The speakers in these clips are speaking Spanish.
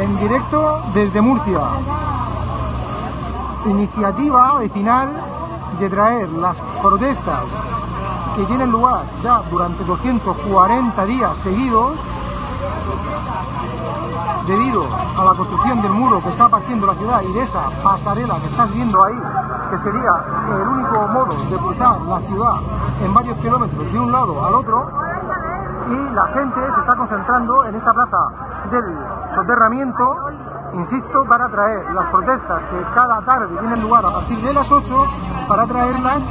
en directo desde Murcia. Iniciativa vecinal de traer las protestas que tienen lugar ya durante 240 días seguidos debido a la construcción del muro que está partiendo la ciudad y de esa pasarela que estás viendo ahí, que sería el único modo de cruzar la ciudad en varios kilómetros de un lado al otro, y la gente se está concentrando en esta plaza del soterramiento, insisto, para traer las protestas que cada tarde tienen lugar a partir de las 8, para traerlas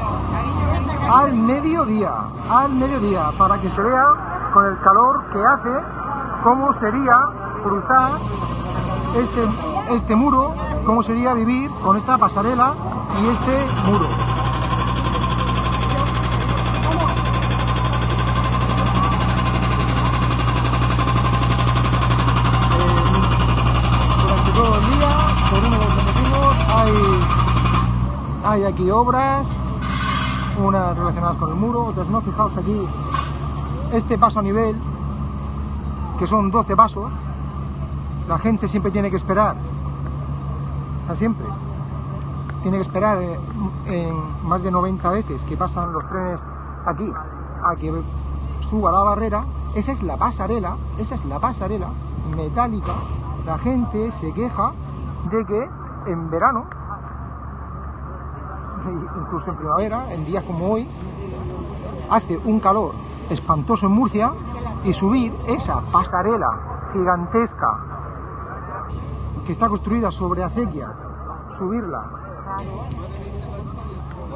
al mediodía, al mediodía, para que se vea con el calor que hace cómo sería cruzar este, este muro, cómo sería vivir con esta pasarela y este muro. durante todo el día, por uno de los motivos, hay, hay aquí obras, unas relacionadas con el muro, otras no. Fijaos aquí, este paso a nivel, que son 12 pasos, la gente siempre tiene que esperar, o sea, siempre, tiene que esperar eh, en más de 90 veces que pasan los trenes aquí, a que suba la barrera, esa es la pasarela, esa es la pasarela metálica, la gente se queja de que en verano, incluso en primavera, en días como hoy, hace un calor espantoso en Murcia y subir esa pasarela gigantesca que está construida sobre acequias, subirla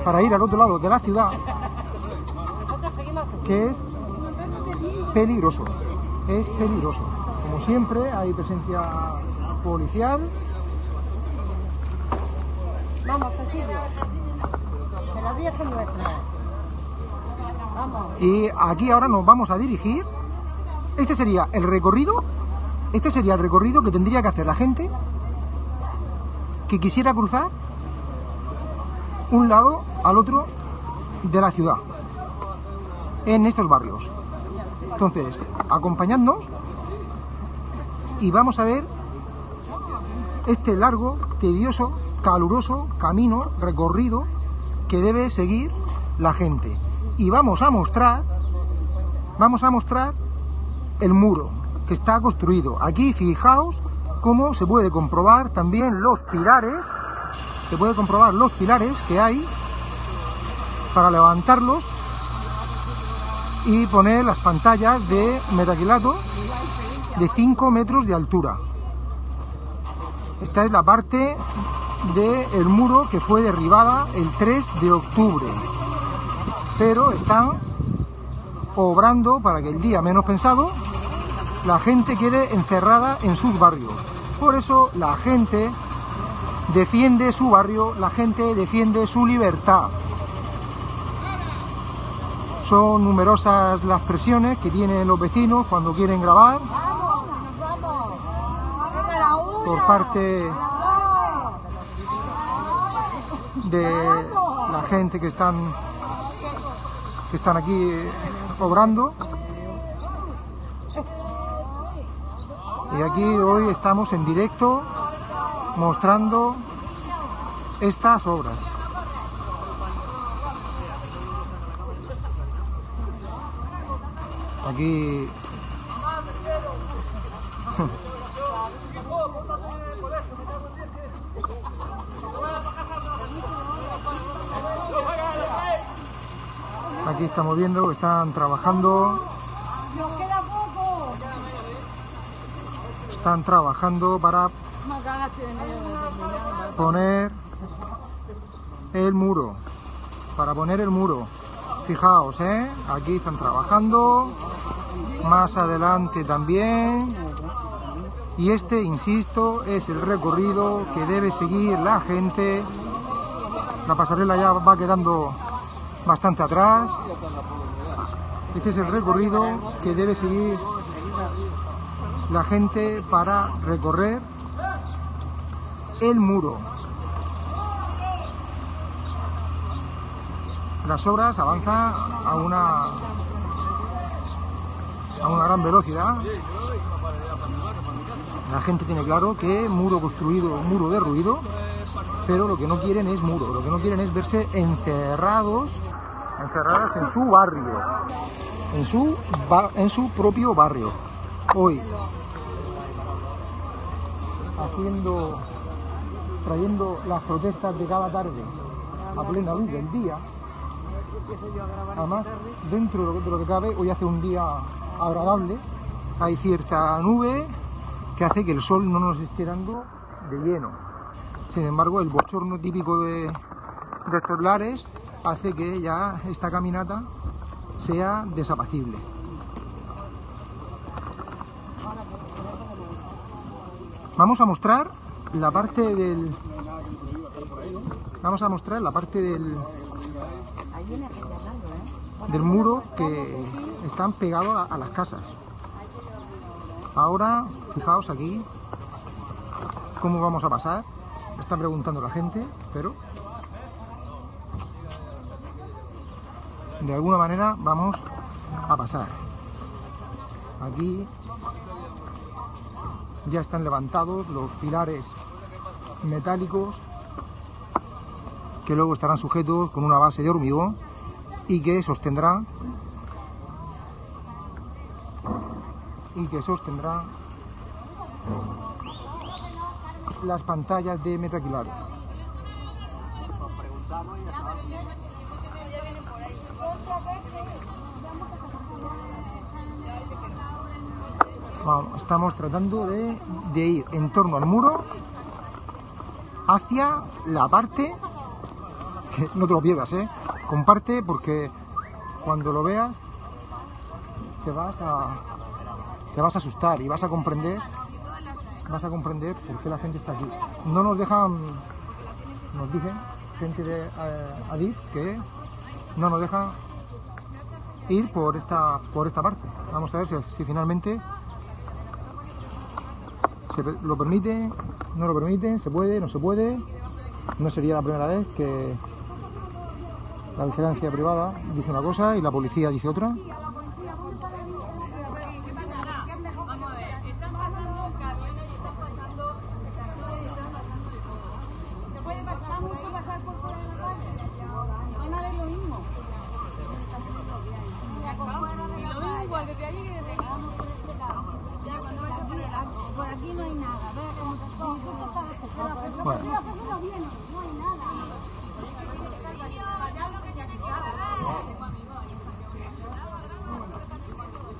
para ir al otro lado de la ciudad, que es peligroso, es peligroso. Como siempre hay presencia policial. Vamos, Cecilio. Y aquí ahora nos vamos a dirigir. Este sería el recorrido. Este sería el recorrido que tendría que hacer la gente que quisiera cruzar un lado al otro de la ciudad en estos barrios. Entonces, acompañadnos y vamos a ver este largo, tedioso, caluroso camino recorrido que debe seguir la gente. Y vamos a mostrar, vamos a mostrar el muro que está construido. Aquí fijaos cómo se puede comprobar también los pilares, se puede comprobar los pilares que hay para levantarlos y poner las pantallas de metaquilato de 5 metros de altura. Esta es la parte del muro que fue derribada el 3 de octubre. Pero están obrando para que el día menos pensado la gente quede encerrada en sus barrios. Por eso la gente defiende su barrio, la gente defiende su libertad. Son numerosas las presiones que tienen los vecinos cuando quieren grabar por parte A las dos. De la gente que están que están aquí obrando. Y aquí hoy estamos en directo mostrando estas obras. Aquí aquí estamos viendo están trabajando. Están trabajando para poner el muro. Para poner el muro. Fijaos eh aquí están trabajando. Más adelante también. Y este insisto es el recorrido que debe seguir la gente. La pasarela ya va quedando bastante atrás este es el recorrido que debe seguir la gente para recorrer el muro. Las obras avanzan a una a una gran velocidad La gente tiene claro que muro construido, muro derruido, pero lo que no quieren es muro, lo que no quieren es verse encerrados, encerradas en su barrio, en su, en su propio barrio. Hoy, haciendo, trayendo las protestas de cada tarde a plena luz del día, Además, dentro de lo, de lo que cabe, hoy hace un día agradable. Hay cierta nube que hace que el sol no nos esté dando de lleno. Sin embargo, el bochorno típico de, de estos lares hace que ya esta caminata sea desapacible. Vamos a mostrar la parte del... Vamos a mostrar la parte del, del muro que están pegados a, las casas. Ahora, fijaos aquí cómo vamos a pasar. Está preguntando la gente, pero de alguna manera vamos a pasar. Aquí ya están levantados los pilares metálicos que luego estarán sujetos con una base de hormigón y que sostendrá y que sostendrá las pantallas de metacrilato. Vamos, estamos tratando de, ir en torno al muro hacia la parte que no te lo pierdas, ¿eh? Comparte porque cuando lo veas te vas a te vas a asustar y vas a comprender vas a comprender por qué la gente está aquí. No nos dejan nos dicen gente de eh, Adif que no nos deja ir por esta por esta parte. Vamos a ver si, si finalmente se lo permite, no lo permite, se puede, no se puede. No sería la primera vez que la vigilancia privada dice una cosa y la policía dice otra. Vamos a ver, están pasando camiones y están pasando tractores y están pasando de todo. ¿Se puede pasar mucho pasar por fuera de la calle? Van a ver lo mismo. Si lo ven igual desde allí que desde aquí. Ya, cuando vayas por el arco. Por aquí no hay nada. Vea cómo te son. Bueno. Las personas vienen, no hay nada.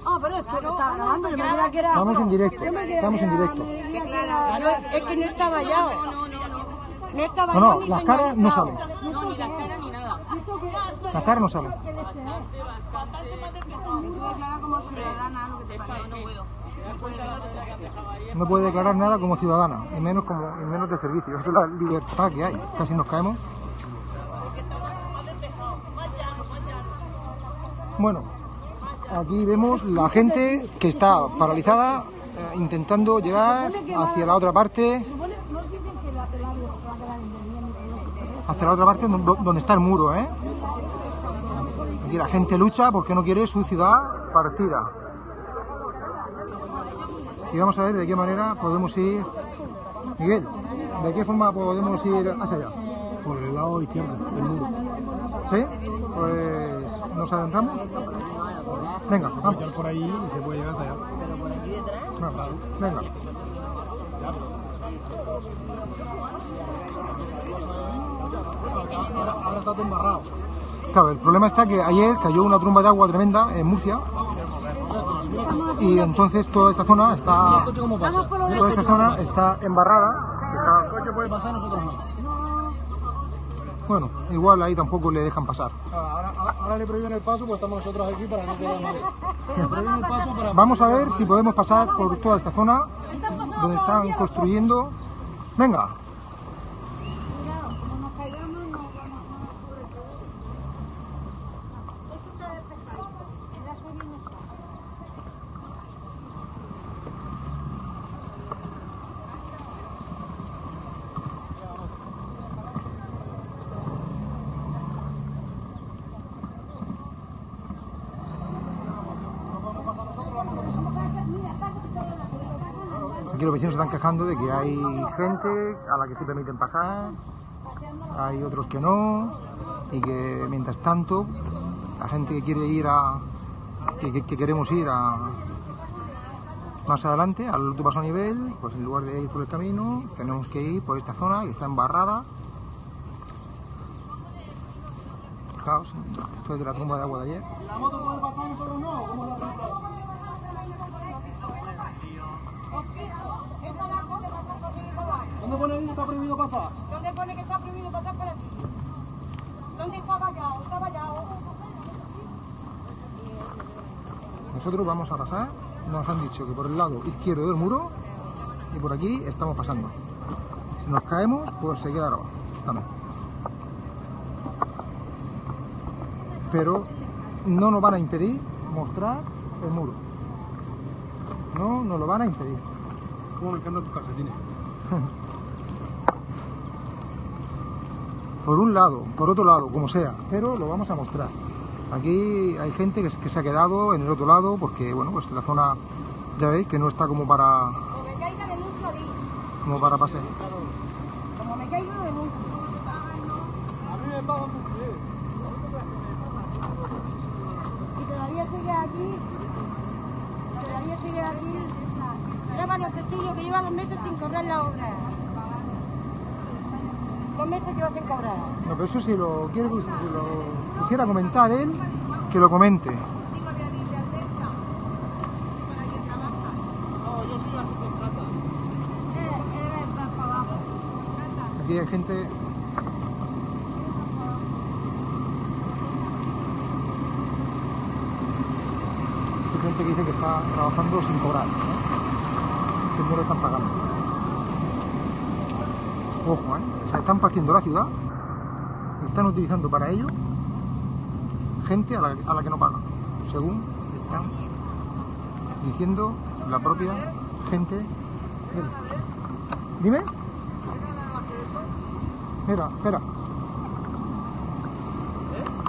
Ah, pero esto lo estaba grabando, yo me creía que era... Estamos en directo, Yo me creía estamos que en era- directo. me creía que era- Claro, es que no está vallado. No No, vallado no, ni las caras no salen. No, ni las caras ni nada. Las caras no salen. No, no. No puede declarar nada como ciudadana, y menos como y menos de servicio. Esa es la libertad que hay. Casi nos caemos. Bueno, aquí vemos la gente que está paralizada eh, intentando llegar hacia la otra parte, hacia la otra parte do- donde está el muro, ¿eh? Aquí la gente lucha porque no quiere su ciudad partida. Y vamos a ver de qué manera podemos ir. Miguel, ¿de qué forma podemos ir hacia allá? Por el lado izquierdo del muro. ¿Sí? Pues nos adentramos. Venga, vamos. Por ahí y se puede llegar hasta allá. Venga. Ahora, ahora está todo embarrado. Claro, el problema está que ayer cayó una tromba de agua tremenda en Murcia y entonces toda esta zona está toda esta zona está embarrada. El coche puede pasar, nosotros no. Bueno, igual ahí tampoco le dejan pasar. Ahora, ahora, ahora le prohíben el paso, pues estamos nosotros aquí para no quedar mal. El paso para... Vamos a ver si podemos pasar por toda esta zona donde están construyendo. Venga. Los vecinos se están quejando de que hay gente a la que sí permiten pasar, hay otros que no, y que mientras tanto, la gente que quiere ir a. que, que- que queremos ir a. más adelante, al último paso a nivel, pues en lugar de ir por el camino, tenemos que ir por esta zona que está embarrada. Fijaos, esto es de la tumba de agua de ayer. ¿La moto puede pasar y nosotros no? ¿Cómo la trata? ¿Dónde pone ahí que está prohibido pasar? ¿Dónde pone que está prohibido pasar por aquí? ¿Dónde está vallado? Está vallado. Nosotros vamos a pasar, nos han dicho que por el lado izquierdo del muro y por aquí estamos pasando. Si nos caemos, pues se queda grabado. Vamos. Pero no nos van a impedir mostrar el muro. No nos lo van a impedir. ¿Cómo me encantan tus calcetines? Por un lado, por otro lado, como sea, pero lo vamos a mostrar. Aquí hay gente que, se- que se ha quedado en el otro lado porque, bueno, pues la zona, ya veis, que no está como para, Como me caiga de mucho ahí. como para pasear. Como me caiga de mucho. A mí me pagan mucho. eh. Y todavía sigue aquí. Todavía sigue aquí. Graban los testigos que lleva dos meses sin cobrar la obra. Meses lleva sin cobrar. No, pero eso si lo, quiere, si lo quisiera comentar él, que lo comente. Aquí hay gente. Hay gente que dice que está trabajando sin cobrar, ¿no? que no lo están pagando. Ojo, ¿eh? Se están partiendo la ciudad, están utilizando para ello gente a la, a la que no pagan, según están diciendo la propia gente. Dime. Mira, espera.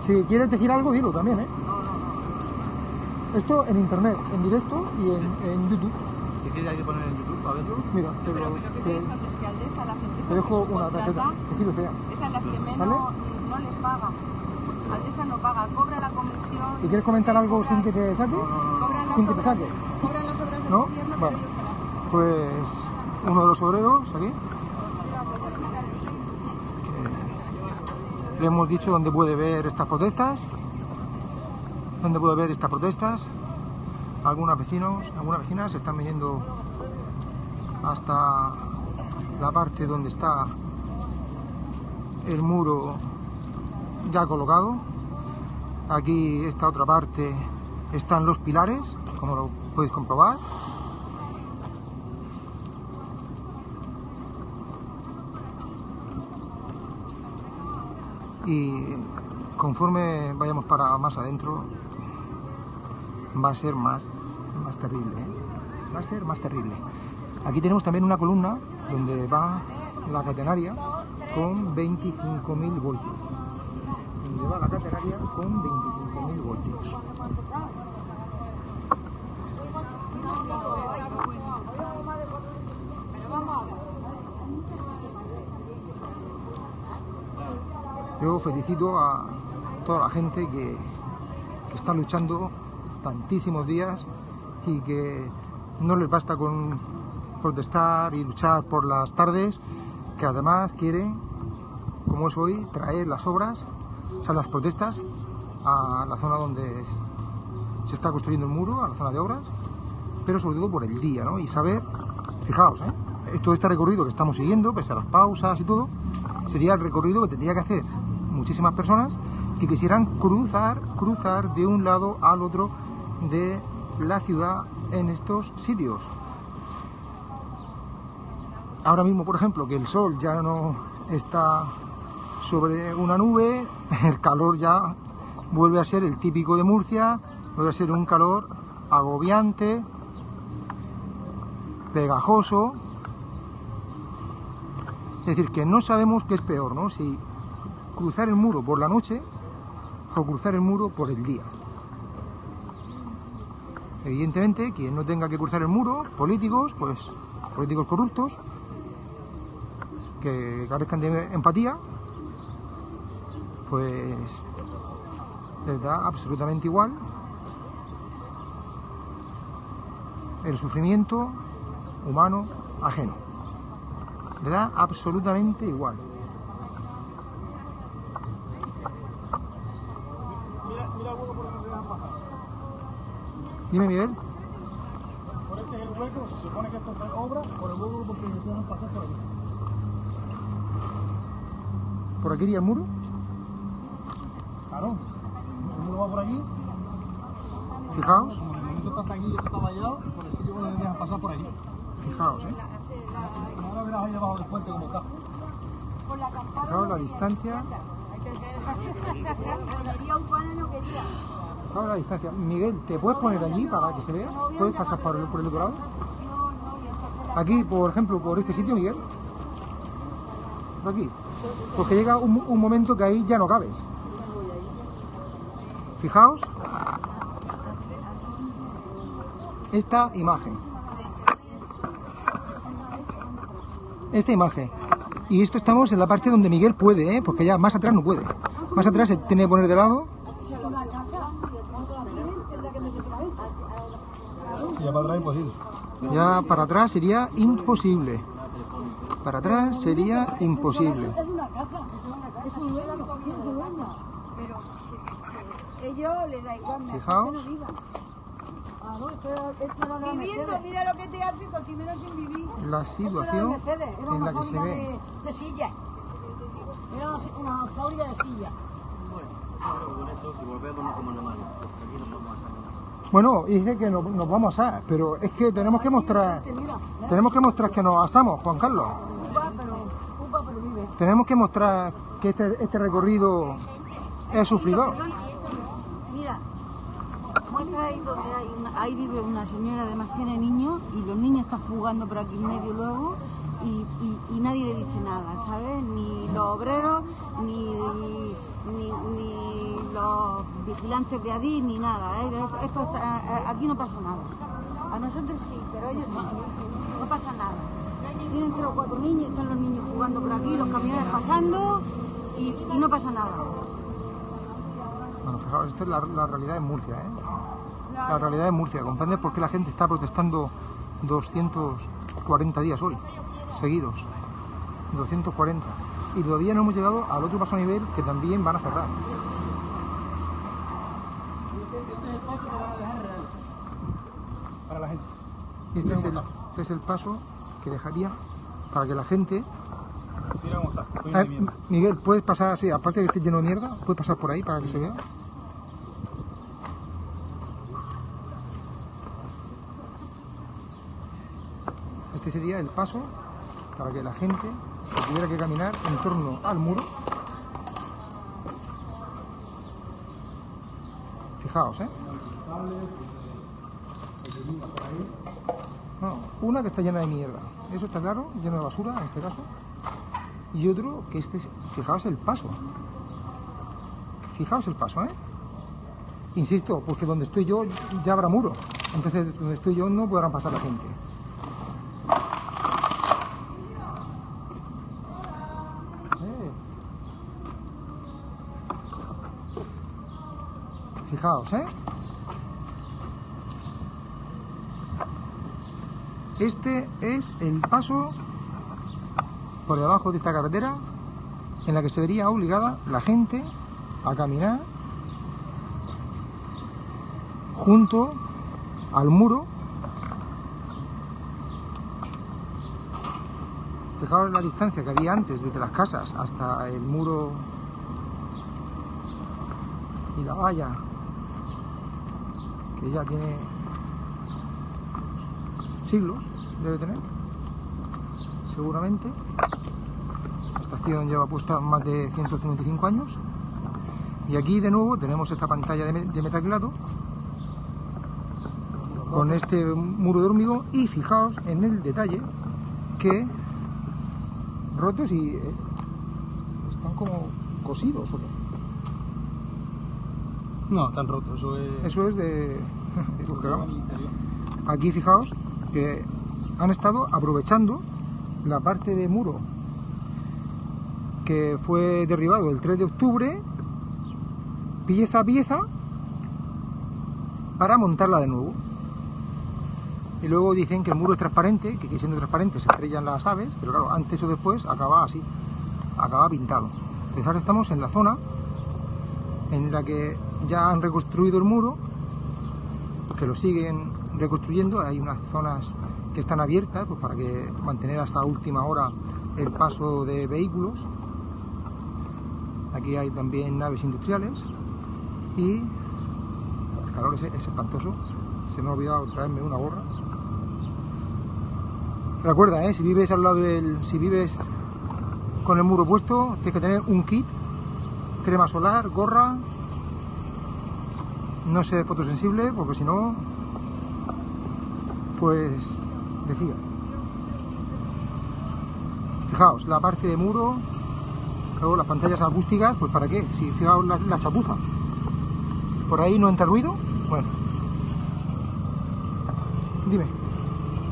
Si quieres decir algo, dilo también, ¿eh? Esto en internet, en directo y en, en YouTube. ¿Qué quieres hay que poner en YouTube para verlo? Mira, te, Pero lo- lo que te te- digo antes, que Aldesa, las empresas te dejo que una tarjeta. subcontrata, Que sí lo sea. es a las que menos ¿Vale? no les paga. Aldesa no paga, cobra la comisión. Si quieres comentar algo cobra- sin que te saque, cobran las sin que te obras saque. Cobran las obras del ¿No? gobierno, Vale. pero ellos Pues uno de los obreros aquí. que le hemos dicho dónde puede ver estas protestas. Dónde puede ver estas protestas. Algunos vecinos, algunas vecinas están viniendo hasta la parte donde está el muro ya colocado. Aquí esta otra parte están los pilares, como lo podéis comprobar. y conforme vayamos para más adentro va a ser más, más terrible. ¿eh? Va a ser más terrible. Aquí tenemos también una columna donde va la catenaria con 25.000 voltios. Donde va la catenaria con 25.000 voltios. Yo felicito a toda la gente que, que está luchando tantísimos días y que no les basta con protestar y luchar por las tardes, que además quieren, como es hoy, traer las obras, o sea, las protestas a la zona donde se está construyendo el muro, a la zona de obras, pero sobre todo por el día, ¿no? Y saber, fijaos, ¿eh? todo este recorrido que estamos siguiendo, pese a las pausas y todo, sería el recorrido que tendría que hacer muchísimas personas que quisieran cruzar, cruzar de un lado al otro de la ciudad en estos sitios. Ahora mismo, por ejemplo, que el sol ya no está sobre una nube, el calor ya vuelve a ser el típico de Murcia, vuelve a ser un calor agobiante, pegajoso. Es decir, que no sabemos qué es peor, ¿no? Si cruzar el muro por la noche o cruzar el muro por el día. Evidentemente, quien no tenga que cruzar el muro, políticos, pues, políticos corruptos que carezcan de empatía, pues les da absolutamente igual el sufrimiento humano ajeno. Le da absolutamente igual. Mira, mira el hueco por donde te dejan pasar. Dime, Miguel. Por este es el hueco, se supone que esto es obra, por el hueco porque dejan pasar por aquí. ¿Por aquí iría el muro? Claro. El muro va por aquí, Fijaos, como el monumento está hasta aquí y esto está vallado, por el sitio donde te dejan pasar por aquí. fijaos, ¿eh? Ahora verás ahí debajo del puente como está. Fijaos la distancia. La distancia. Miguel, ¿te puedes poner allí para que se vea? ¿Puedes pasar por el, por el otro lado? Aquí, por ejemplo, por este sitio, Miguel. Por aquí. Porque llega un, un momento que ahí ya no cabes. Fijaos. Esta imagen. Esta imagen. Y esto estamos en la parte donde Miguel puede, ¿eh? porque ya más atrás no puede. Más atrás se tiene que poner de lado. Y ya para atrás imposible. Ya para atrás sería imposible. Para atrás sería imposible. Ellos les da igual. me- Fijaos. que no vivan. Claro, esto- esto no era Viviendo, mira lo que te hace Cotimero sin vivir. La situación en una la que se ve. de, sillas. Era una, una fábrica de sillas. Pero con eso, y volvemos como normales. Aquí no podemos hacer nada. Bueno, y dice que nos, nos vamos a asar, pero es que tenemos que mostrar, tenemos que mostrar que nos asamos, Juan Carlos. Tenemos que mostrar que este, este recorrido es sufridor. Mira, muestra ahí donde hay una- ahí vive una señora, además tiene niños y los niños están jugando por aquí en medio luego y, y- y nadie le dice nada, ¿sabes? Ni los obreros, ni, ni, ni los vigilantes de Adif, ni nada. ¿eh? Esto está- aquí no pasa nada. A nosotros sí, pero ellos no, no pasa nada. Tienen tres o cuatro niños, están los niños jugando por aquí, los camiones pasando y, y no pasa nada. Bueno, fijaos, esto es la, la realidad en Murcia, ¿eh? La realidad en Murcia. ¿Comprendes por qué la gente está protestando 240 días hoy, seguidos? 240. Y todavía no hemos llegado al otro paso a nivel que también van a cerrar. Para la gente. Este es el, este es el paso que dejaría para que la gente... Ah. Miguel, ¿puedes pasar así? Aparte de que esté lleno de mierda, ¿puedes pasar por ahí para que se vea? Este sería el paso para que la gente que tuviera que caminar en torno al muro. Fijaos, ¿eh? Una que está llena de mierda, eso está claro, lleno de basura en este caso. Y otro que este es, fijaos el paso. Fijaos el paso, ¿eh? Insisto, porque donde estoy yo ya habrá muro. Entonces, donde estoy yo no podrán pasar la gente. Eh. Fijaos, ¿eh? Este es el paso por debajo de esta carretera en la que se vería obligada la gente a caminar junto al muro. Fijaos la distancia que había antes desde las casas hasta el muro y la valla que ya tiene siglos, debe tener, seguramente. La estación lleva puesta más de 155 años. Y aquí de nuevo tenemos esta pantalla de, me- de metacrilato con este muro de hormigón y fijaos en el detalle que rotos y eh, están como cosidos. ¿o qué? No, están rotos. Eso es. Eso es de... que. Aquí fijaos que han estado aprovechando la parte de muro que fue derribado el 3 de octubre, pieza a pieza, para montarla de nuevo. Y luego dicen que el muro es transparente, que siendo transparente se estrellan las aves, pero claro, antes o después acaba así, acaba pintado. Entonces ahora estamos en la zona en la que ya han reconstruido el muro, que lo siguen reconstruyendo, hay unas zonas que están abiertas pues, para que mantener hasta última hora el paso de vehículos. Aquí hay también naves industriales y el calor es, es espantoso. Se me ha olvidado traerme una gorra. Recuerda, ¿eh? si vives al lado del. si vives con el muro puesto, tienes que tener un kit, crema solar, gorra, no ser fotosensible, porque si no, pues decía. Fijaos, la parte de muro, luego las pantallas acústicas, pues para qué, si fijaos la, la chapuza. Por ahí no entra ruido, bueno. Dime,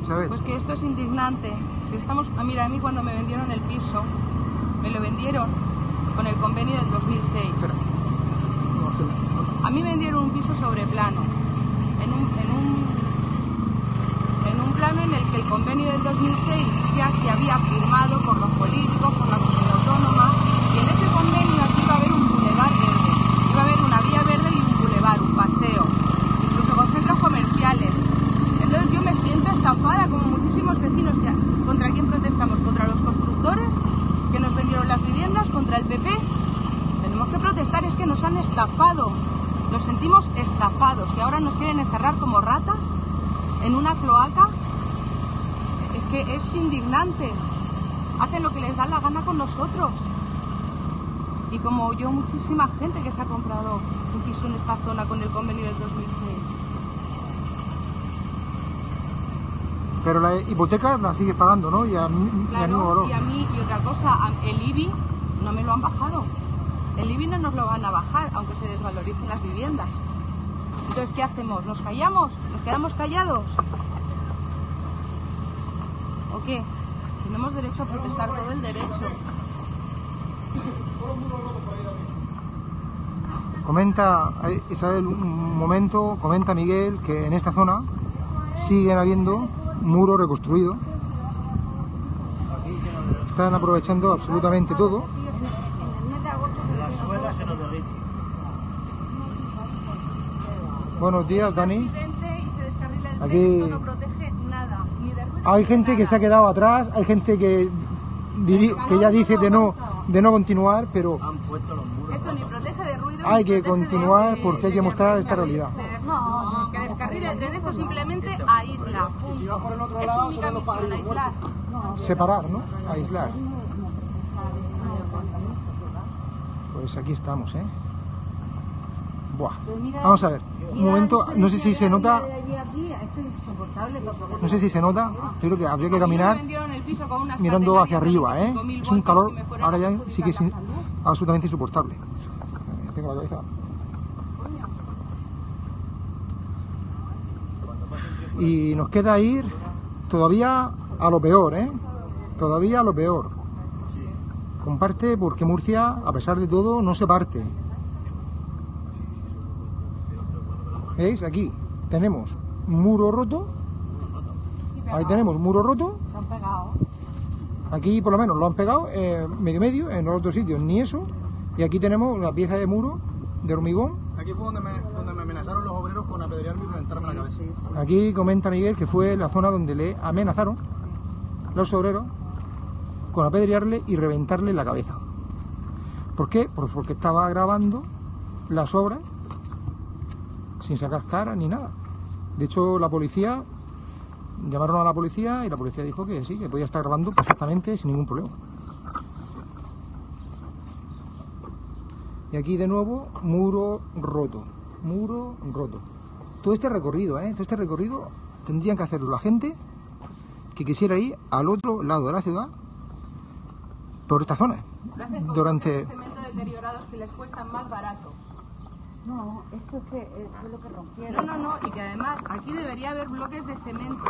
Isabel. Pues que esto es indignante. Si estamos, ah, mira, a mí cuando me vendieron el piso, me lo vendieron con el convenio del 2006. Espera. No sé. A mí me vendieron un piso sobre plano, en un, en un, en un plano en el que el convenio del 2006 ya se había firmado por los políticos, por la comunidad autónoma, y en ese convenio aquí iba a haber un bulevar verde, iba a haber una vía verde y un bulevar, un paseo, incluso con centros comerciales. Entonces yo me siento estafada como muchísimos vecinos. Ya. ¿Contra quién protestamos? ¿Contra los constructores que nos vendieron las viviendas? ¿Contra el PP? Tenemos que protestar, es que nos han estafado. Nos sentimos estafados y ahora nos quieren encerrar como ratas en una cloaca. Es que es indignante. Hacen lo que les da la gana con nosotros. Y como yo, muchísima gente que se ha comprado un piso en esta zona con el convenio del 2006. Pero la hipoteca la sigues pagando, ¿no? Y a, mismo Claro, y a mí, y otra cosa, el IBI no me lo han bajado. El IBI no nos lo van a bajar, aunque se desvaloricen las viviendas. Entonces, ¿qué hacemos? ¿Nos callamos? ¿Nos quedamos callados? ¿O qué? Tenemos derecho a protestar todo el derecho. Comenta Isabel un momento, comenta Miguel que en esta zona siguen habiendo muros reconstruidos. Están aprovechando absolutamente todo. Buenos días, Dani. Aquí- Hay gente que se ha quedado atrás, hay gente que, que ya dice de no, de no continuar, pero Han puesto los muros. Esto ni protege de ruido. Hay que continuar porque hay que mostrar esta realidad. No, que descarrile el tren, esto simplemente aísla. punto. Es su única misión, aislar. Separar, ¿no? Aislar. Pues aquí estamos, ¿eh? Buah. Vamos a ver, un momento, no sé si se nota, no sé si se nota, yo creo que habría que caminar mirando hacia arriba, ¿eh? 25.000 Es un calor, ahora ya sí que es absolutamente insoportable. La cabeza. Y nos queda ir todavía a lo peor, ¿eh? Todavía a lo peor. Comparte porque Murcia, a pesar de todo, no se parte. ¿Veis? Aquí tenemos muro roto. Ahí tenemos muro roto. Aquí por lo menos lo han pegado eh, medio medio, en los otros sitios ni eso. Y aquí tenemos una pieza de muro de hormigón. Aquí fue donde me, donde me amenazaron los obreros con apedrearme y reventarme la cabeza. Aquí comenta Miguel que fue la zona donde le amenazaron los obreros con apedrearle y reventarle la cabeza. ¿Por qué? Pues porque estaba grabando las obras sin sacar cara ni nada. De hecho, la policía llamaron a la policía y la policía dijo que sí, que podía estar grabando perfectamente sin ningún problema. Y aquí de nuevo, muro roto. Muro roto. Todo este recorrido, ¿eh? Todo este recorrido tendrían que hacerlo la gente que quisiera ir al otro lado de la ciudad por esta zona. Con Durante... bloques de cemento deteriorados que les cuestan más baratos. No, esto es que eh, fue lo que rompieron. No, no, no, y que además aquí debería haber bloques de cemento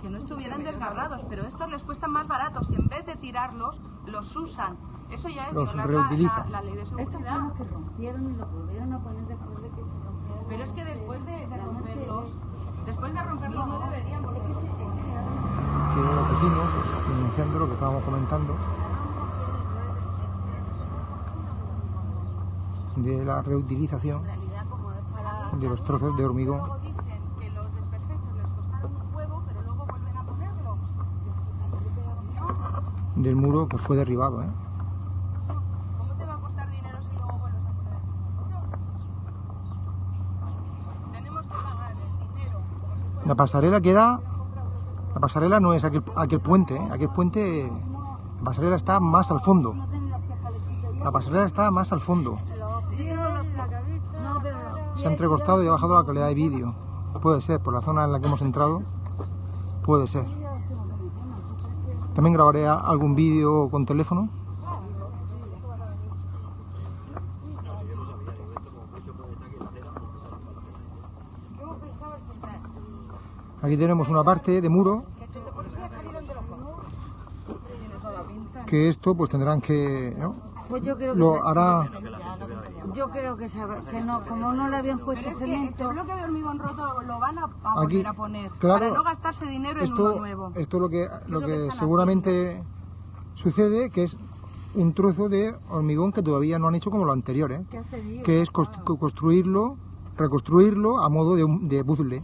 que no estuvieran desgarrados, pero estos les cuestan más baratos y en vez de tirarlos, los usan. Eso ya es Los violar la- la, la ley de Estos seguridad. fueron los que rompieron y los volvieron a poner después de que se rompieron. Pero es que después de, de romperlos, después de romperlos no deberían, porque Es que se- que los vecinos, pues, denunciando lo que estábamos comentando, de la reutilización en de los trozos de hormigón luego dicen que los desperfectos les costaron un huevo, pero luego vuelven a ponerlos. Del muro que fue derribado. ¿eh? ¿Cómo te va a costar dinero si luego vuelves a poner el? Tenemos que pagar el dinero como si fuera La pasarela queda. La pasarela no es aquel, aquel puente, ¿eh? aquel puente. La pasarela está más al fondo. La pasarela está más al fondo. Se ha entrecortado y ha bajado la calidad de vídeo. Puede ser, por la zona en la que hemos entrado. Puede ser. También grabaré algún vídeo con teléfono. Aquí tenemos una parte de muro que esto pues tendrán que ¿no? Pues yo creo que, lo hará yo creo que, sabe- que no, como no le habían puesto Pero es que este cemento, bloque de hormigón roto lo van a, a Aquí, volver a poner claro, para no gastarse dinero en esto uno nuevo. esto lo que lo lo que que seguramente sucede que es un trozo de hormigón que todavía no han hecho como lo anterior ¿eh? que es co- construirlo reconstruirlo a modo de, un- de puzzle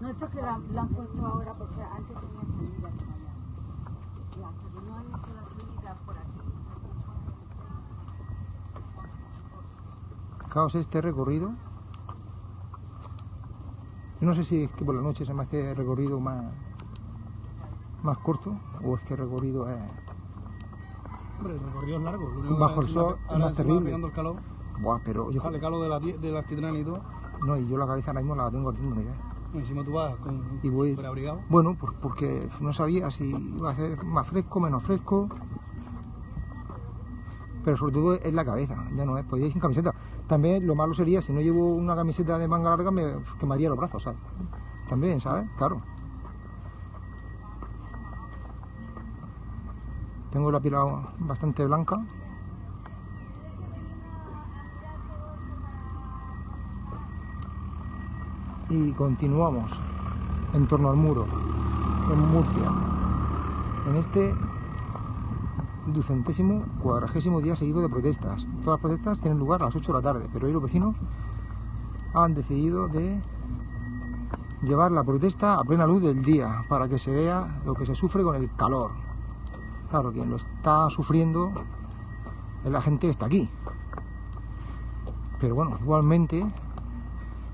No, esto es que la han puesto ahora porque antes tenía salida por allá. Ya, pero no han hecho la salida por aquí. Fijaos este recorrido. No sé si es que por la noche se me hace el recorrido más, más corto o es que el recorrido es... Hombre, el recorrido es largo. Lo Bajo el sol es más terrible. el calor, Buah, pero yo... sale calor de la, de la y todo. No, y yo la cabeza ahora mismo la tengo ardiéndome ya. Y encima tú vas con Y voy... abrigado. Bueno, pues porque no sabía si iba a ser más fresco, menos fresco. Pero sobre todo es la cabeza, ya no es, podía ir sin camiseta. También lo malo sería si no llevo una camiseta de manga larga me quemaría los brazos, ¿sabes? También, ¿sabes? Claro. Tengo la piel bastante blanca. Y continuamos en torno al muro, en Murcia, en este ducentésimo cuadragésimo día seguido de protestas. Todas las protestas tienen lugar a las 8 de la tarde, pero hoy los vecinos han decidido de llevar la protesta a plena luz del día para que se vea lo que se sufre con el calor. Claro, quien lo está sufriendo la gente está aquí. Pero bueno, igualmente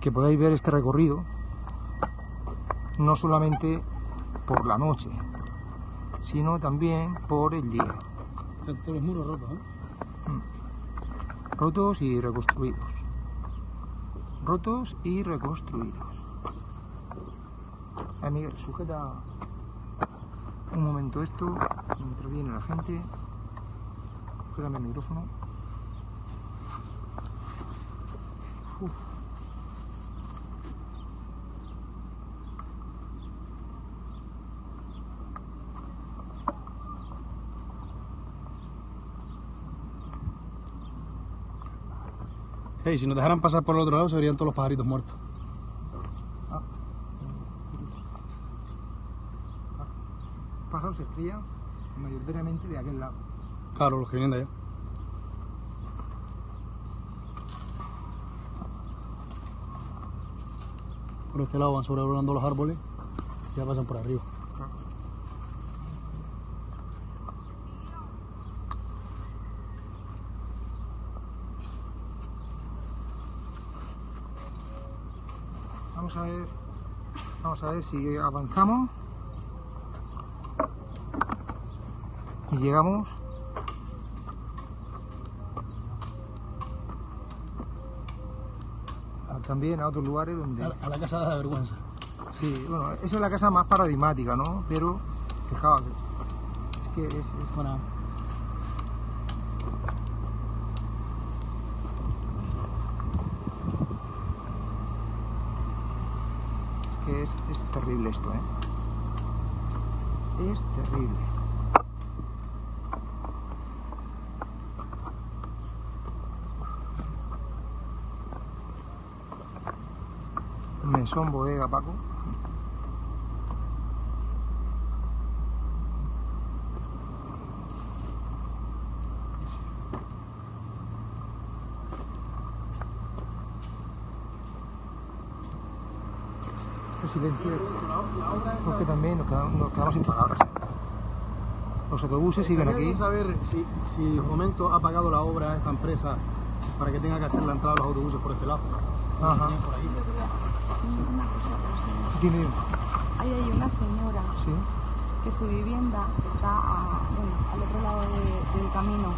que podáis ver este recorrido no solamente por la noche, sino también por el día. Todos los muros rotos, ¿eh? rotos y reconstruidos. Rotos y reconstruidos. Ah, Miguel, sujeta un momento esto, mientras viene la gente. Sujétame el micrófono. Hey, si nos dejaran pasar por el otro lado, se verían todos los pajaritos muertos. Pájaros estrella mayoritariamente de aquel lado. Claro, los que vienen de allá. Por este lado van sobrevolando los árboles y ya pasan por arriba. A ver, vamos a ver si avanzamos y llegamos a- también a otros lugares donde A, a la casa de la vergüenza. sí, bueno, esa es la casa más paradigmática, ¿no? Pero fijaos, es que es, es- Bueno, es terrible esto, ¿eh? Es terrible. Mesón bodega, Paco. Este silencio, porque también nos quedamos, nos quedamos sin palabras. Los autobuses siguen aquí. Saber si, si Fomento ha pagado la obra a esta empresa para que tenga que hacer la entrada de los autobuses por este lado. Ajá. Por ahí. Una cosa, Ahí hay una señora sí. que su vivienda está a- bueno, al otro lado de- del camino.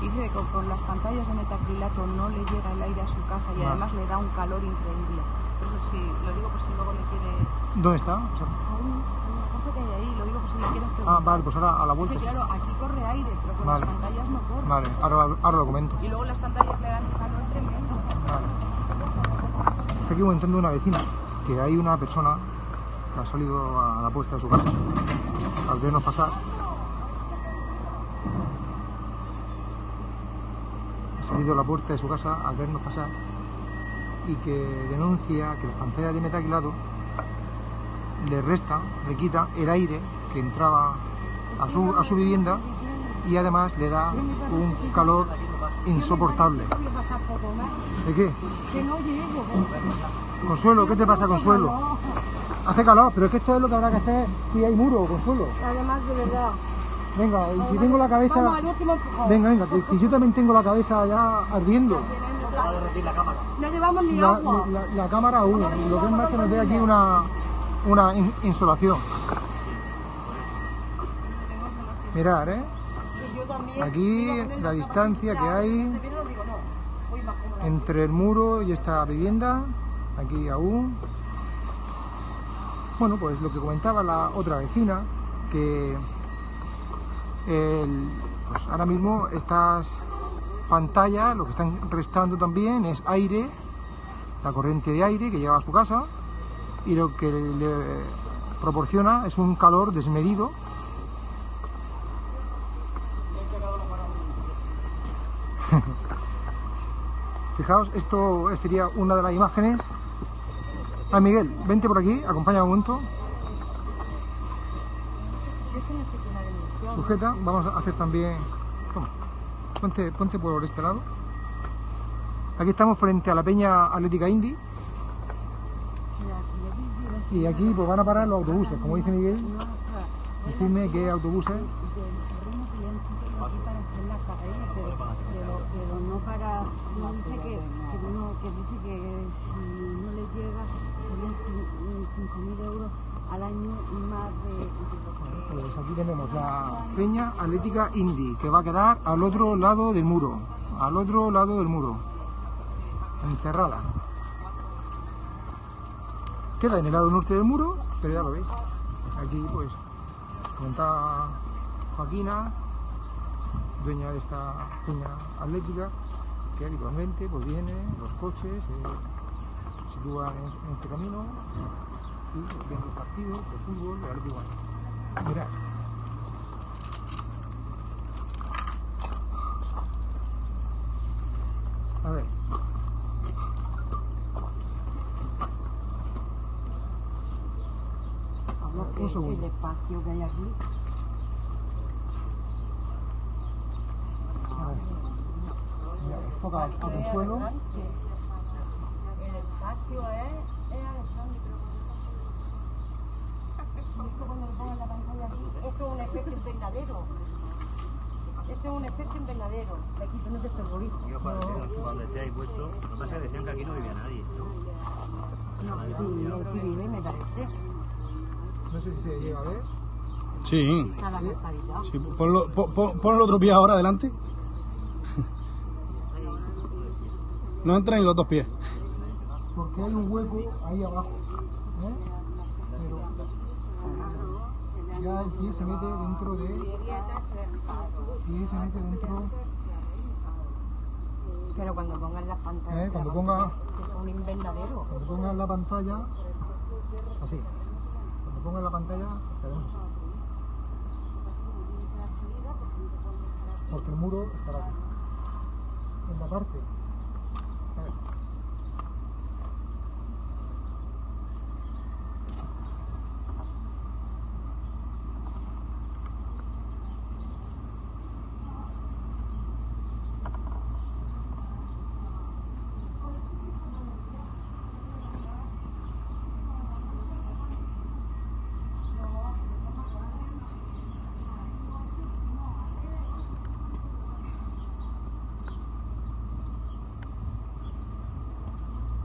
Dice que con las pantallas de metacrilato no le llega el aire a su casa y Ah. además le da un calor increíble. Por eso sí, lo digo por si luego le quieres... ¿Dónde está? O sea, una casa que hay ahí, lo digo por si le quieres preguntar. ah, vale, pues ahora a la vuelta. Sí. claro, aquí corre aire, pero con Vale. las pantallas no corre. Vale, ahora, ahora lo comento. Y luego las pantallas le dan calor tremendo. Vale. Está aquí comentando una vecina que hay una persona que ha salido a la puerta de su casa al vernos pasar. Salido a la puerta de su casa al vernos pasar y que denuncia que las pantallas de metacrilato le resta, le quita el aire que entraba a su, a su vivienda y además le da un calor insoportable. ¿De qué? Consuelo, ¿qué te pasa, Consuelo? Hace calor, pero es que esto es lo que habrá que hacer si hay muro, Consuelo. Además, de verdad. Venga, y si tengo la Vamos cabeza... al último empujón. Venga, venga, que si yo también tengo la cabeza ya ardiendo. Va a derretir la cámara. No llevamos ni La, agua. la- la cámara aún, lo que es más que nos dé aquí una, una in- insolación. Mirad, ¿eh? Aquí la distancia que hay. entre el muro y esta vivienda, aquí aún. Bueno, pues lo que comentaba la otra vecina, que pues ahora mismo estas pantallas lo que están restando también es aire, la corriente de aire que llega a su casa y lo que le proporciona es un calor desmedido. Fijaos, esto sería una de las imágenes. Ah, Miguel, vente por aquí, acompaña un momento. Sujeta, vamos a hacer también. Toma, ponte, ponte por este lado. Aquí estamos frente a la Peña Atlética Indy. Y aquí pues van a parar los autobuses, como dice Miguel. Decidme qué autobuses. para no dice que, que dice que si no le llega serían cin- 5.000 euros al año más de- Pues aquí tenemos la Peña Atlética Indy, que va a quedar al otro lado del muro. Al otro lado del muro. Encerrada. Queda en el lado norte del muro, pero ya lo veis. Aquí pues comentaba Joaquina, dueña de esta peña atlética, que habitualmente pues viene, los coches se sitúan en, este camino y pues, ven los partidos de fútbol de Mirad. A ver. Vamos, Un segundo. el espacio que hay aquí. A ver. Mira, enfoca a Consuelo. El espacio es, es electrónico. Esto cuando aquí, esto es un efecto invernadero. Esto es un efecto invernadero. De aquí no te terroriza. Yo parece que cuando puesto, lo que pasa es que decían que aquí no vivía nadie. ¿no? No, sí, aquí vive, me parece. No sé si se llega a ver. Sí. Sí. Ponlo, pon, pon- pon el otro pie ahora adelante. No entran en los dos pies. Porque hay un hueco ahí abajo. ¿eh? Pero ya el pie se mete dentro de. El pie se mete dentro. Pero cuando pongan las pantallas, ¿eh? Cuando ponga, es un invernadero. cuando ponga la pantalla, Así. Cuando ponga la pantalla estaremos así. Porque el muro estará aquí. En la parte. A ver.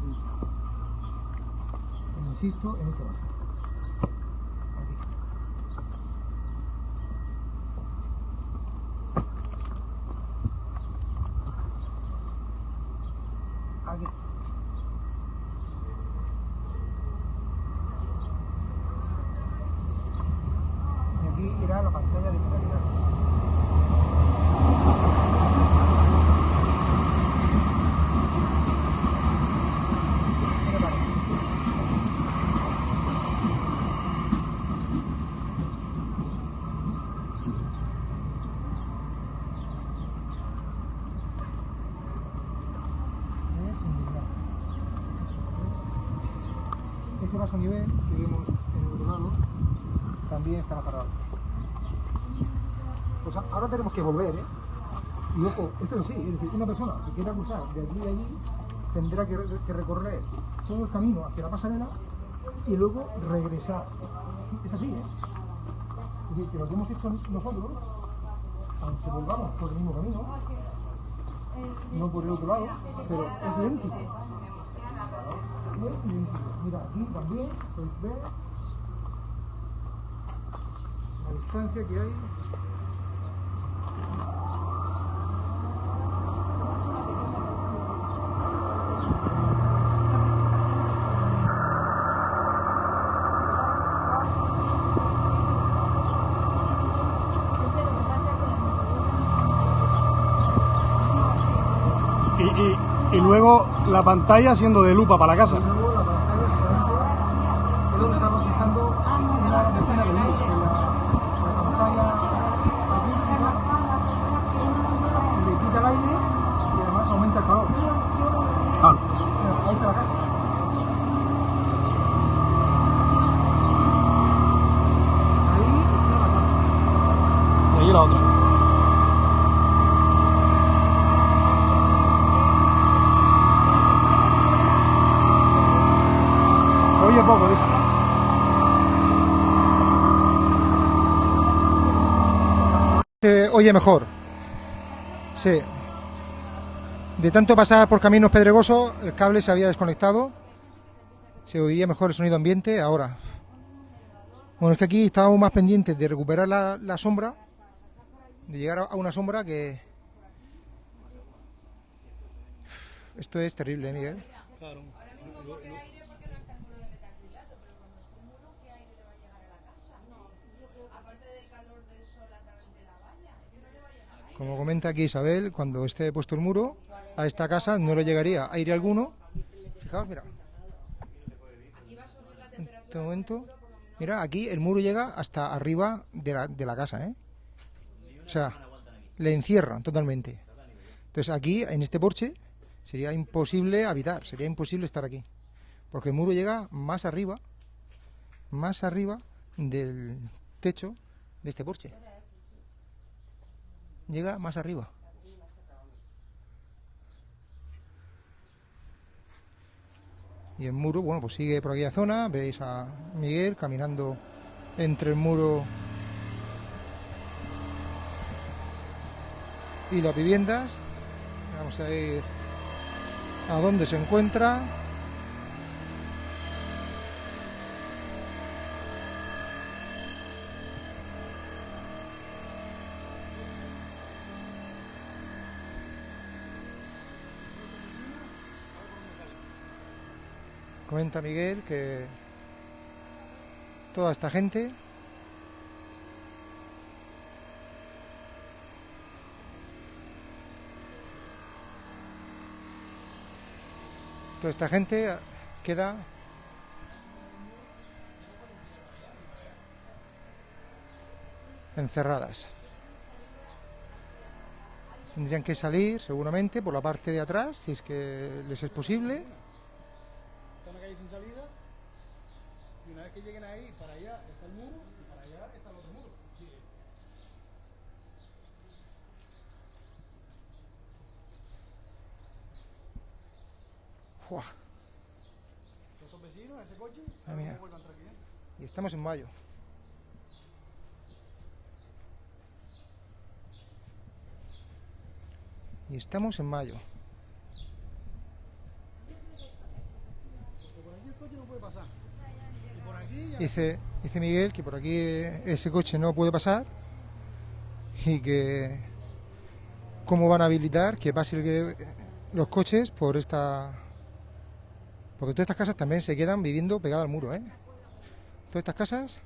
Listo. Insisto en este bajo. Aquí. Aquí. Y aquí irá la pantalla de claridad. ¿Qué le parece? Es indignante. Ese vaso nivel que vemos en el otro lado también estará parado. Pues ahora tenemos que volver, ¿eh? Y ojo, esto es así, es decir, una persona que quiera cruzar de aquí a allí tendrá que recorrer todo el camino hacia la pasarela y luego regresar. Es así, ¿eh? Es decir, que lo que hemos hecho nosotros, aunque volvamos por el mismo camino, no por el otro lado, pero es idéntico. Es idéntico. Mira, aquí también podéis ver la distancia que hay. Y, y, y luego la pantalla siendo de lupa para la casa. Oye mejor. Sí. De tanto pasar por caminos pedregosos, el cable se había desconectado. Se oiría mejor el sonido ambiente ahora. Bueno, es que aquí estábamos más pendientes de recuperar la, sombra, de llegar a- una sombra que... Esto es terrible, ¿eh, Miguel. Como comenta aquí Isabel, cuando esté puesto el muro, a esta casa no le llegaría aire alguno. Fijaos, mira. En este momento, mira, aquí el muro llega hasta arriba de la, de la casa, ¿eh? O sea, le encierra totalmente. Entonces aquí, en este porche, sería imposible habitar, sería imposible estar aquí. Porque el muro llega más arriba, más arriba del techo de este porche llega más arriba. Y el muro, bueno, pues sigue por aquella zona. Veis a Miguel caminando entre el muro y las viviendas. Vamos a ir a dónde se encuentra. comenta Miguel que toda esta gente toda esta gente queda encerradas. Tendrían que salir seguramente por la parte de atrás, si es que les es posible, Calle sin salida. Y una vez que lleguen ahí, para allá está el muro y para allá está el otro muro. Sí. ¡Fua! Estos vecinos, ese coche, no aquí. Y estamos en mayo. Y estamos en mayo. Porque por aquí el Dice, dice Miguel que por aquí ese coche no puede pasar y que cómo van a habilitar que pasen los coches por esta... Porque todas estas casas también se quedan viviendo pegadas al muro, ¿eh? Todas estas casas...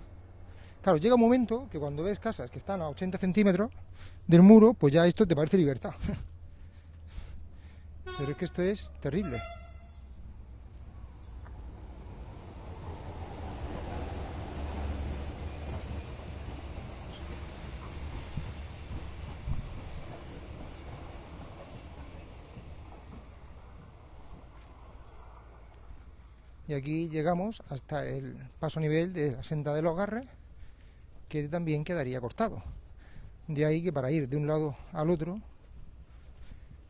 Claro, llega un momento que cuando ves casas que están a 80 centímetros del muro, pues ya esto te parece libertad. Pero es que esto es terrible. Y aquí llegamos hasta el paso nivel de la senda de los Garres, que también quedaría cortado. De ahí que para ir de un lado al otro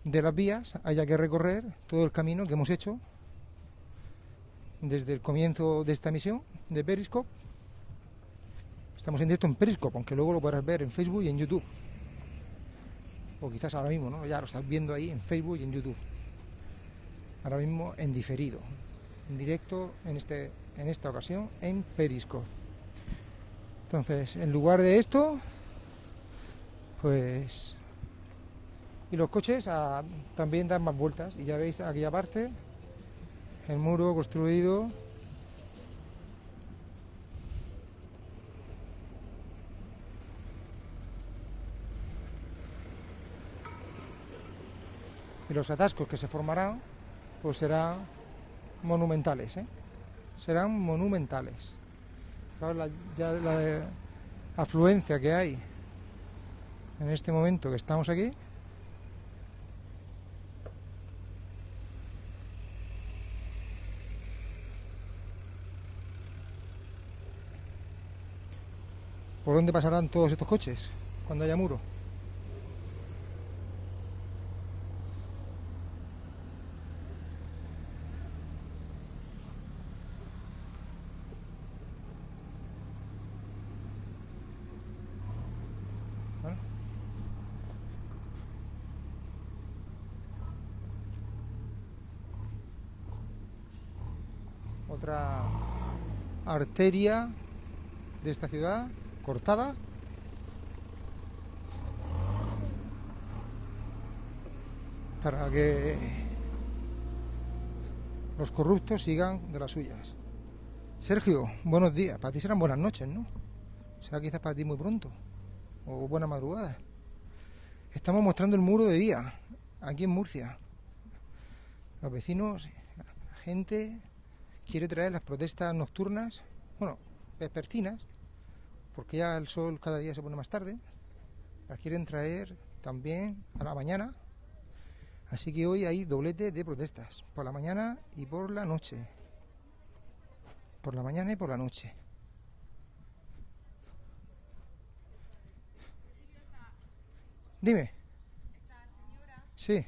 de las vías haya que recorrer todo el camino que hemos hecho desde el comienzo de esta misión de Periscope. Estamos en directo en Periscope, aunque luego lo podrás ver en Facebook y en YouTube. O quizás ahora mismo, ¿no? Ya lo estás viendo ahí en Facebook y en YouTube. Ahora mismo en diferido en directo en, este, en esta ocasión en Periscope. Entonces, en lugar de esto, pues... Y los coches a- también dan más vueltas. Y ya veis aquella parte, el muro construido. Y los atascos que se formarán, pues serán monumentales, ¿eh? serán monumentales. Claro, la, ya la afluencia que hay en este momento que estamos aquí. ¿Por dónde pasarán todos estos coches cuando haya muro? ¿Vale? Otra arteria de esta ciudad cortada. Para que los corruptos sigan de las suyas. Sergio, buenos días. Para ti serán buenas noches, ¿no? Será quizás para ti muy pronto. O buena madrugada. Estamos mostrando el muro de día, aquí en Murcia. Los vecinos, la gente quiere traer las protestas nocturnas, bueno, vespertinas, porque ya el sol cada día se pone más tarde. Las quieren traer también a la mañana. Así que hoy hay doblete de protestas, por la mañana y por la noche. Por la mañana y por la noche. Dime. Sí.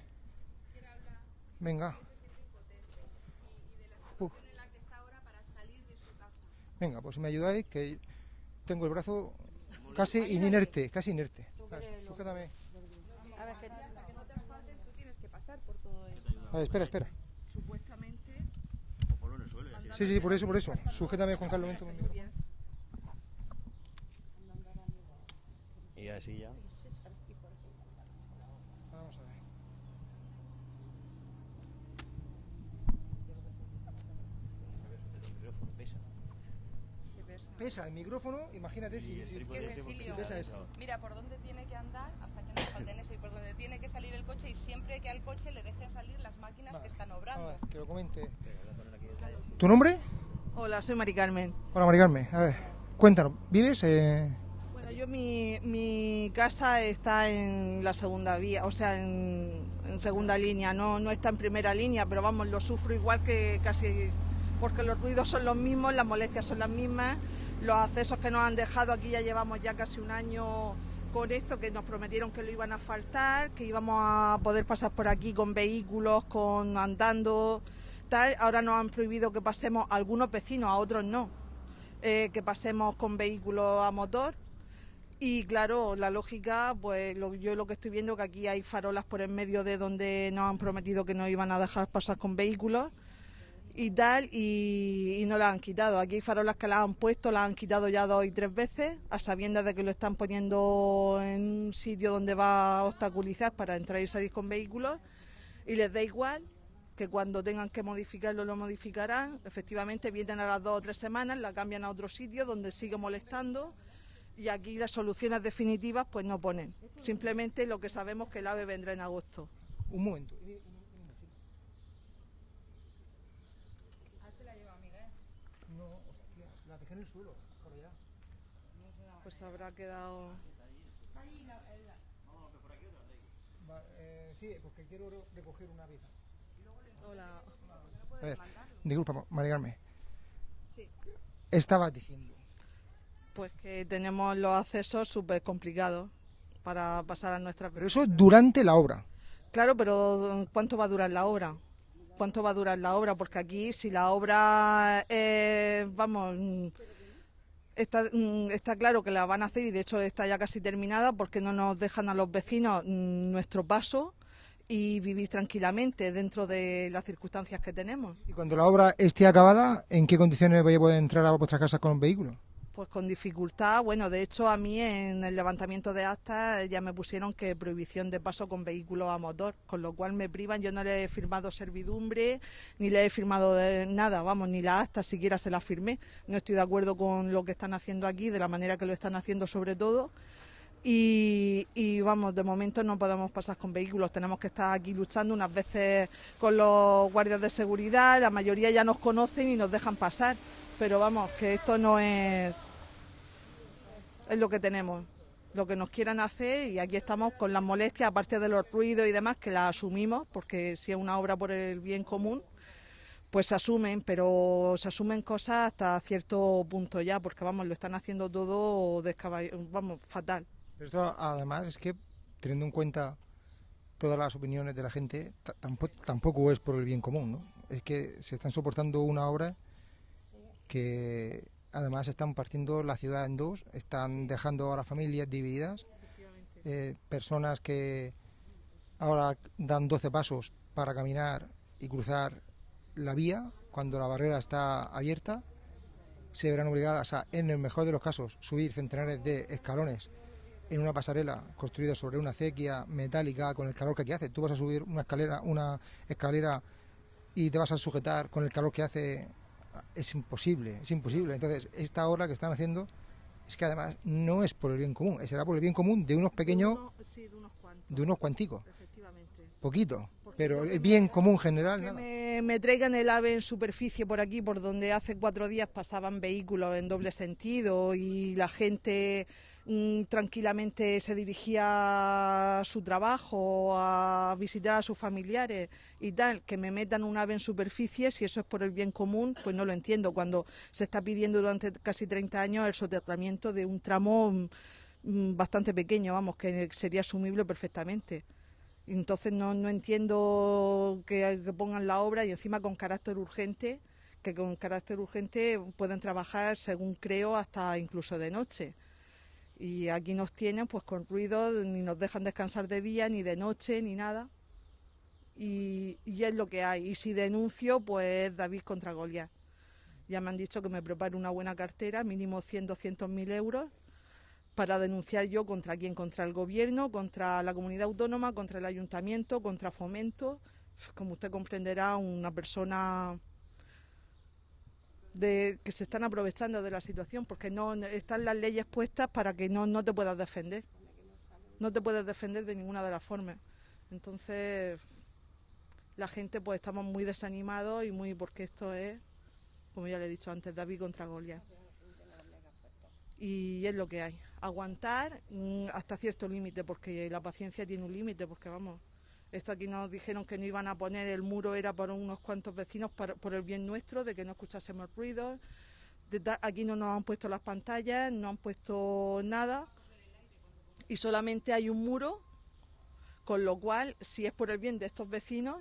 Venga. Venga, pues si me ayudáis, que tengo el brazo casi inerte, casi inerte. Sujétame. A ver, que hasta que no te asfalten, tú tienes que pasar por todo eso. A ver, espera, espera. Supuestamente. Sí, sí, por eso, por eso. Sujétame, Juan Carlos. Y así ya. Vamos a ver. El micrófono pesa. Pesa el micrófono, imagínate si, si- si pesa eso. Mira, por dónde tiene que andar hasta que no falten eso y por dónde tiene que salir el coche y siempre que al coche le dejen salir las máquinas Vale. que están A obrando. ver, que lo comente. ¿Tu nombre? Hola, soy Mari Carmen. Hola, Mari Carmen. A ver, cuéntanos. ¿Vives? Eh... Bueno, yo mi, mi casa está en la segunda vía, o sea, en, en segunda línea, no, no está en primera línea, pero vamos, lo sufro igual que casi, porque los ruidos son los mismos, las molestias son las mismas, los accesos que nos han dejado aquí ya llevamos ya casi un año con esto, que nos prometieron que lo iban a faltar, que íbamos a poder pasar por aquí con vehículos, con andando, tal, ahora nos han prohibido que pasemos algunos vecinos, a otros no, eh, que pasemos con vehículos a motor. Y claro, la lógica, pues yo lo que estoy viendo que aquí hay farolas por en medio de donde nos han prometido que no iban a dejar pasar con vehículos y tal, y, no las han quitado. Aquí hay farolas que las han puesto, las han quitado ya dos y tres veces, a sabiendas de que lo están poniendo en un sitio donde va a obstaculizar para entrar y salir con vehículos, y les da igual que cuando tengan que modificarlo lo modificarán. Efectivamente, vienen a las dos o tres semanas, la cambian a otro sitio donde sigue molestando y aquí las soluciones definitivas pues no ponen. Simplemente lo que sabemos que el AVE vendrá en agosto. Un momento. No, hostia, la dejé en el suelo, por allá. Pues habrá quedado... Eh, sí, porque quiero re- recoger una pieza. Hola. A ver, disculpa, María Carmen. Sí. Estabas diciendo. Pues que tenemos los accesos súper complicados para pasar a nuestra... Pero eso es durante la obra. Claro, pero ¿cuánto va a durar la obra? ¿Cuánto va a durar la obra? Porque aquí, si la obra, eh, vamos, está, mm, está claro que la van a hacer y de hecho está ya casi terminada porque no nos dejan a los vecinos mm, nuestro paso y vivir tranquilamente dentro de las circunstancias que tenemos. Y cuando la obra esté acabada, ¿en qué condiciones vais a poder entrar a vuestras casas con vehículos? Pues con dificultad, bueno, de hecho a mí en el levantamiento de actas ya me pusieron que prohibición de paso con vehículos a motor, con lo cual me privan, yo no le he firmado servidumbre, ni le he firmado de nada, vamos, ni la acta siquiera se la firmé. No estoy de acuerdo con lo que están haciendo aquí, de la manera que lo están haciendo sobre todo. Y, vamos, de momento no podemos pasar con vehículos, tenemos que estar aquí luchando unas veces con los guardias de seguridad, la mayoría ya nos conocen y nos dejan pasar, pero vamos, que esto no es, es lo que tenemos, lo que nos quieran hacer y aquí estamos con las molestias, aparte de los ruidos y demás, que las asumimos, porque si es una obra por el bien común, pues se asumen, pero se asumen cosas hasta cierto punto ya, porque vamos, lo están haciendo todo vamos, fatal. Esto además es que, teniendo en cuenta todas las opiniones de la gente, ta- tampoco, tampoco es por el bien común, ¿no? Es que se están soportando una obra que además están partiendo la ciudad en dos, están dejando a las familias divididas, eh, personas que ahora dan 12 pasos para caminar y cruzar la vía cuando la barrera está abierta, se verán obligadas a, en el mejor de los casos, subir centenares de escalones en una pasarela construida sobre una acequia metálica con el calor que aquí hace. Tú vas a subir una escalera, una escalera y te vas a sujetar con el calor que hace. Es imposible, es imposible. Entonces, esta obra que están haciendo es que además no es por el bien común, será por el bien común de unos pequeños, Uno- sí, de unos cuantos, de unos cuanticos, efectivamente. poquito. Pero el bien común general, Que nada. me, me traigan el ave en superficie por aquí, por donde hace cuatro días pasaban vehículos en doble sentido y la gente mm, tranquilamente se dirigía a su trabajo, a visitar a sus familiares y tal. Que me metan un ave en superficie, si eso es por el bien común, pues no lo entiendo. Cuando se está pidiendo durante casi 30 años el soterramiento de un tramo mm, mm, bastante pequeño, vamos, que sería asumible perfectamente. Entonces no, no entiendo que, que pongan la obra y encima con carácter urgente, que con carácter urgente pueden trabajar, según creo, hasta incluso de noche. Y aquí nos tienen pues con ruido, ni nos dejan descansar de día, ni de noche, ni nada. Y, y es lo que hay. Y si denuncio, pues David contra Goliat. Ya me han dicho que me prepare una buena cartera, mínimo 100, 200 mil euros, para denunciar yo contra quién, contra el gobierno, contra la comunidad autónoma, contra el ayuntamiento, contra fomento. Como usted comprenderá, una persona de, que se están aprovechando de la situación porque no están las leyes puestas para que no, no te puedas defender. No te puedes defender de ninguna de las formas. Entonces, la gente pues estamos muy desanimados y muy porque esto es, como ya le he dicho antes, David contra Goliat. Y es lo que hay. aguantar mm, hasta cierto límite, porque la paciencia tiene un límite, porque vamos, esto aquí nos dijeron que no iban a poner el muro, era para unos cuantos vecinos, para- por el bien nuestro, de que no escuchásemos ruidos. Aquí no nos han puesto las pantallas, no han puesto nada y solamente hay un muro, con lo cual, si es por el bien de estos vecinos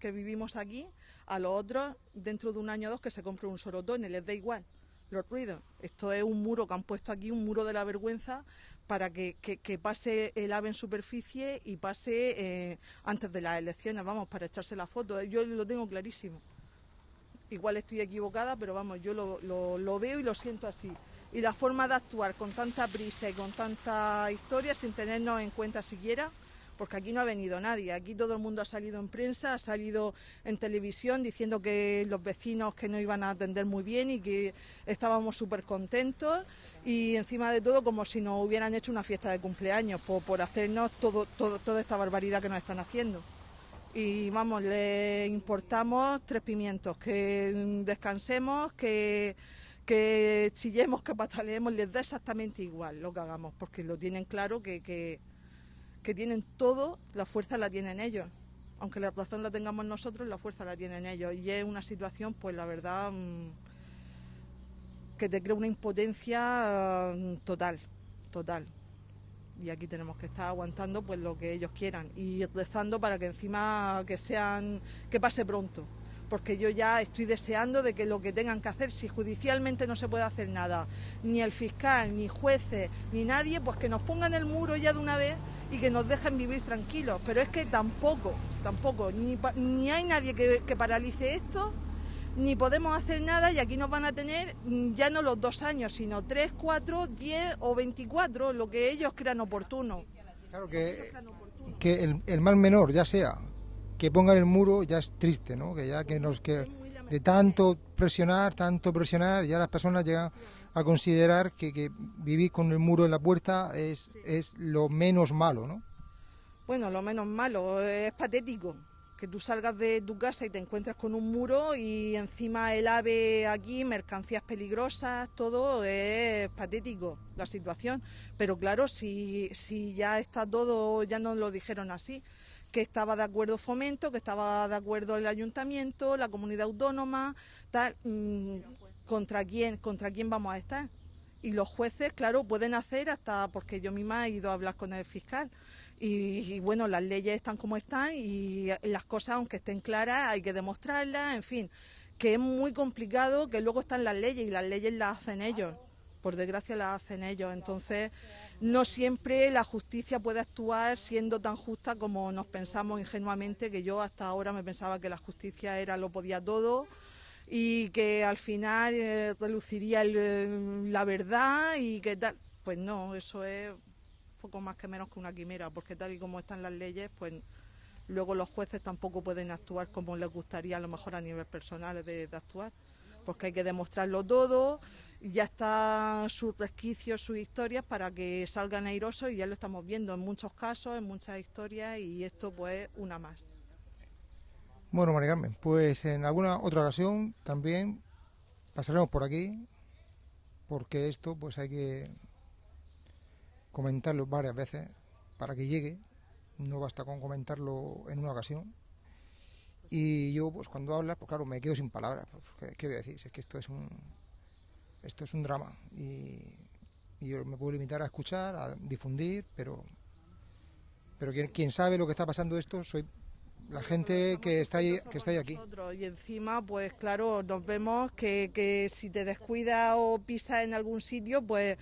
que vivimos aquí, a los otros, dentro de un año o dos, que se compre un sorotone, les da igual los ruidos. Esto es un muro que han puesto aquí, un muro de la vergüenza, para que, pase el ave en superficie y pase eh, antes de las elecciones, vamos, para echarse la foto. Yo lo tengo clarísimo. Igual estoy equivocada, pero vamos, yo lo, lo- lo veo y lo siento así. Y la forma de actuar con tanta prisa y con tanta historia sin tenernos en cuenta siquiera, porque aquí no ha venido nadie, aquí todo el mundo ha salido en prensa, ha salido en televisión diciendo que los vecinos que no iban a atender muy bien y que estábamos súper contentos y encima de todo como si nos hubieran hecho una fiesta de cumpleaños por, por hacernos todo, todo- toda esta barbaridad que nos están haciendo y vamos, le importamos tres pimientos, que descansemos, que, que chillemos, que pataleemos, les da exactamente igual lo que hagamos, porque lo tienen claro que, que, que tienen todo, la fuerza la tienen ellos. Aunque la razón la tengamos nosotros, la fuerza la tienen ellos. Y es una situación, pues la verdad, mm, que te crea una impotencia mm, total, total. Y aquí tenemos que estar aguantando pues lo que ellos quieran y rezando para que encima que sean que pase pronto. Porque yo ya estoy deseando de que lo que tengan que hacer si judicialmente no se puede hacer nada ni el fiscal ni jueces ni nadie pues que nos pongan el muro ya de una vez y que nos dejen vivir tranquilos. Pero es que tampoco tampoco ni, ni hay nadie que, que paralice esto ni podemos hacer nada y aquí nos van a tener mm, ya no los dos años, sino tres, cuatro, diez o veinticuatro, lo que ellos crean oportuno. Claro que, que el, el mal menor, ya sea que pongan el muro, ya es triste, ¿no? Que ya que nos que de tanto presionar, tanto presionar, ya las personas llegan a considerar que, que vivir con el muro en la puerta es, es lo menos malo, ¿no? Bueno, lo menos malo, es patético que tú salgas de tu casa y te encuentres con un muro y encima el ave aquí, mercancías peligrosas, todo es patético la situación. Pero claro, si, si ya está todo, ya nos lo dijeron así, que estaba de acuerdo Fomento, que estaba de acuerdo el ayuntamiento, la comunidad autónoma, tal, mm, ¿contra quién, contra quién vamos a estar? Y los jueces, claro, pueden hacer hasta, porque yo misma he ido a hablar con el fiscal, y, y, bueno, las leyes están como están y las cosas, aunque estén claras, hay que demostrarlas, en fin, que es muy complicado, que luego están las leyes y las leyes las hacen ellos, por desgracia las hacen ellos, entonces no siempre la justicia puede actuar siendo tan justa como nos pensamos ingenuamente, que yo hasta ahora me pensaba que la justicia era lo podía todo y que al final eh, reluciría el, eh, la verdad y que tal, pues no, eso es poco más que menos que una quimera, porque tal y como están las leyes, pues luego los jueces tampoco pueden actuar como les gustaría a lo mejor a nivel personal de, actuar, porque hay que demostrarlo todo, ya están sus resquicios, sus historias para que salgan airosos y ya lo estamos viendo en muchos casos, en muchas historias y esto pues una más. Bueno, María pues en alguna otra ocasión también pasaremos por aquí, porque esto pues hay que comentarlo varias veces para que llegue, no basta con comentarlo en una ocasión. Y yo, pues cuando hablas, pues claro, me quedo sin palabras. Pues, ¿qué, ¿qué, voy a decir? Es que esto es un, esto es un drama y, y yo me puedo limitar a escuchar, a difundir, pero, pero quien, quien sabe lo que está pasando esto soy la gente que está ahí, que está ahí aquí. Y encima, pues claro, nos vemos que, que si te descuidas o pisas en algún sitio, pues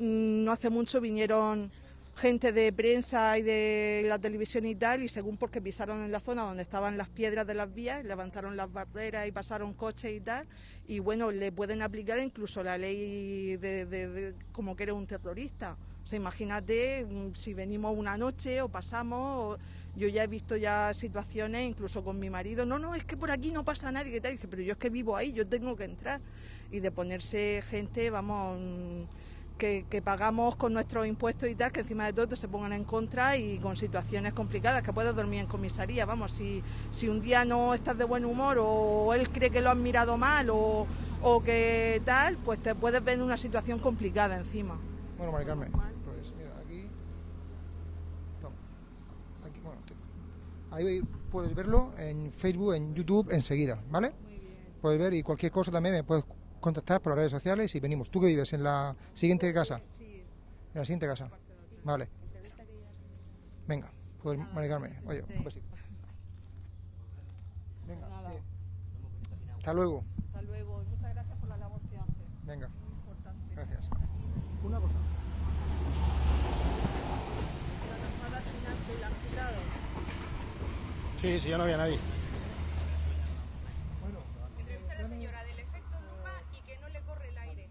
no hace mucho vinieron gente de prensa y de la televisión y tal, y según porque pisaron en la zona donde estaban las piedras de las vías, levantaron las barreras y pasaron coches y tal, y bueno, le pueden aplicar incluso la ley de, de, de como que eres un terrorista. O sea, imagínate si venimos una noche o pasamos, yo ya he visto ya situaciones, incluso con mi marido, no, no, es que por aquí no pasa nadie, que tal, dice, pero yo es que vivo ahí, yo tengo que entrar. Y de ponerse gente, vamos que, que, pagamos con nuestros impuestos y tal, que encima de todo se pongan en contra y con situaciones complicadas, que puedes dormir en comisaría, vamos, si, si un día no estás de buen humor o él cree que lo han mirado mal o, o que tal, pues te puedes ver en una situación complicada encima. Bueno, Mari Carmen, pues mira, aquí. Toma. Aquí, bueno, te- ahí puedes verlo en Facebook, en YouTube enseguida, ¿vale? Muy bien. Puedes ver y cualquier cosa también me puedes contactar por las redes sociales y venimos. ¿Tú que vives en la siguiente casa? Sí, En la siguiente casa. Vale. Venga, pues Mari Carmen, oye, un besito. Venga, Nada. sí. Hasta luego. hasta luego. Muchas gracias por la labor que hace. Venga, Muy importante. gracias. Una cosa. La llamada final que la han quitado. Sí, sí, ya no había nadie. Entrevista a la señora del efecto lupa y que no le corre el aire.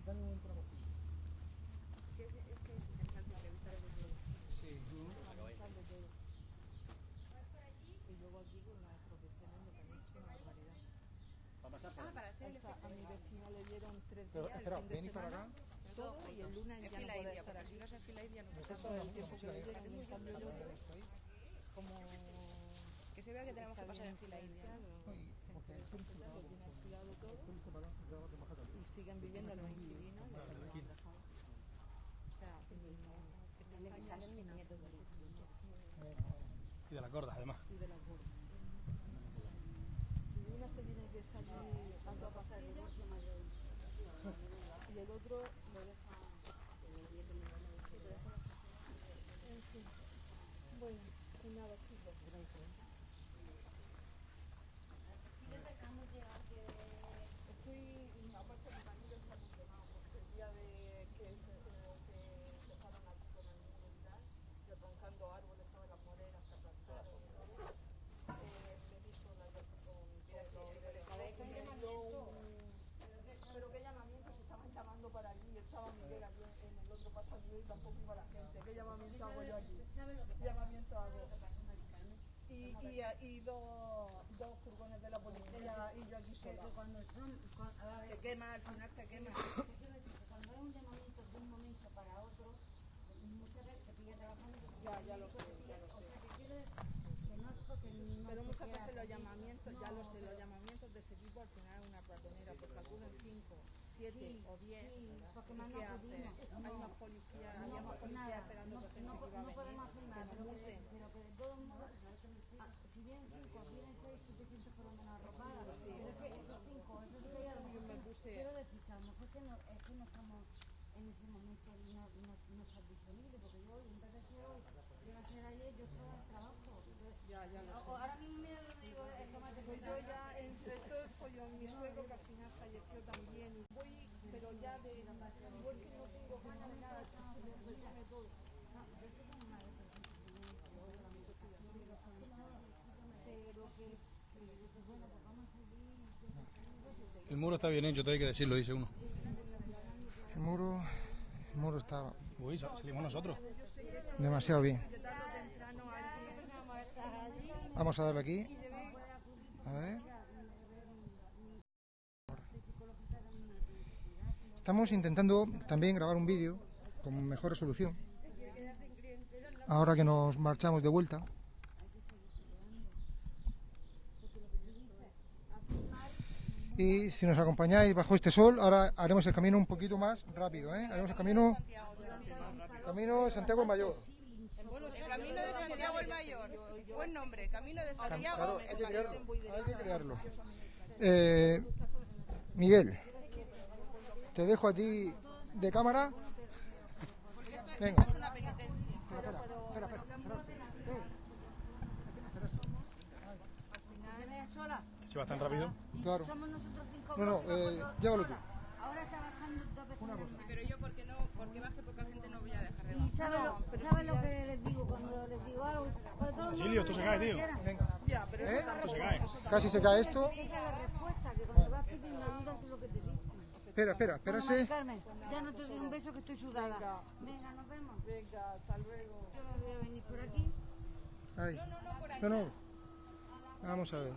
A mi vecina le dieron tres Pero, días espera, el fin de venid para semana, acá. todo y el lunes Es ya no fila puede india, estar porque si aquí. no es fila india no Eso es el tiempo que le dieron, en cambio el otro, como Que se vea que tenemos que pasar en fila india. lo tiene alquilado todo y siguen viviendo en los inquilinos, les han dejado. O sea, no, están salen ni nietos Y de las gordas, además. y de las gordas. Y una se tiene que salir a otra pastilla y el otro lo deja. En fin. Bueno, pues nada, chicos. Estoy, aparte mi marido está emocionado porque el día de que, se- eh, que empezaron aquí con el niño y tal, desbancando árboles, estaban las moreras que plantaron y todo, eh, me vi sola yo con todos los trabajadores, me dio un- Pero qué llamamiento, se estaban llamando para allí, estaba Miguel aquí en y tampoco iba la gente. ¿Qué llamamiento hago yo aquí? ¿Qué llamamiento hago? Y, y, y dos, dos furgones de la policía y yo aquí sola. cuando son, Te quema, al final te quema. cuando es un llamamiento de un momento para otro, muchas veces te pilla trabajando. Ya, ya lo sé, ya lo O sé. sea, que quiero decir que no es porque no Pero muchas veces los llamamientos, ya lo sé, los llamamientos de ese tipo al final es una ratonera, porque acuden cinco, siete Sí, o diez. sí, porque ¿Y más no acudimos. hacen? Hay No. más policías, No, había más policías nada, esperando no, que gente no, que no podemos hacer nada, que pero que, pero que de todos modos, ah, si vienen cinco, vienen seis, tú te sientes por lo menos arropada. Pero es que esos cinco, esos seis, a lo Yo me mejor, puse- quiero decir que a lo mejor que no, es que no estamos en ese momento y no, no, no estás disponible, porque yo en vez de ser hoy, que iba a ser ayer, yo estaba en trabajo. Entonces, Ya, ya lo o- sé. ahora mismo mira lo digo, es tómate Pues yo ya entre follón, mi suegro que al final falleció también, y voy, pero ya de, igual que no tengo ganas de nada, si se me repone todo. pero que, que, que bueno, pues vamos a seguir. El muro está bien hecho, todo hay que decirlo, dice uno. El muro, el muro está Uy, sa- salimos nosotros. demasiado bien. Vamos a darle aquí. A ver. Estamos intentando también grabar un vídeo con mejor resolución. Ahora que nos marchamos de vuelta. Y si nos acompañáis bajo este sol, ahora haremos el camino un poquito más rápido, ¿eh? Haremos el camino, camino Santiago el Mayor. El camino de Santiago el Mayor. Buen nombre, Camino de Santiago Claro, el hay que Mayor. crearlo. Hay que crearlo. Eh, Miguel, te dejo a ti de cámara. Venga. Es una penitencia. ¿Te ves sola? Que se va tan rápido. Claro. Somos nosotros cinco No, no, eh, llévalo tú. Ahora está bajando dos veces. Sí, pero yo porque no, porque baje poca gente no voy a dejar de Y bajar. sabe lo, sabe lo que les digo cuando les digo algo. Pues mundo esto se dice cae, lo que tío. Venga. Ya, pero ¿Eh? Esto se cae. Casi se cae esto. Esa es la respuesta, que cuando vas pidiendo ayuda eso es lo que te dicen. Espera, espera, espérase. Carmen, ya no te doy un beso que estoy sudada. Venga, nos vemos. Venga, hasta luego. Yo me voy a venir por aquí. Ahí. No, no. Vamos a ver.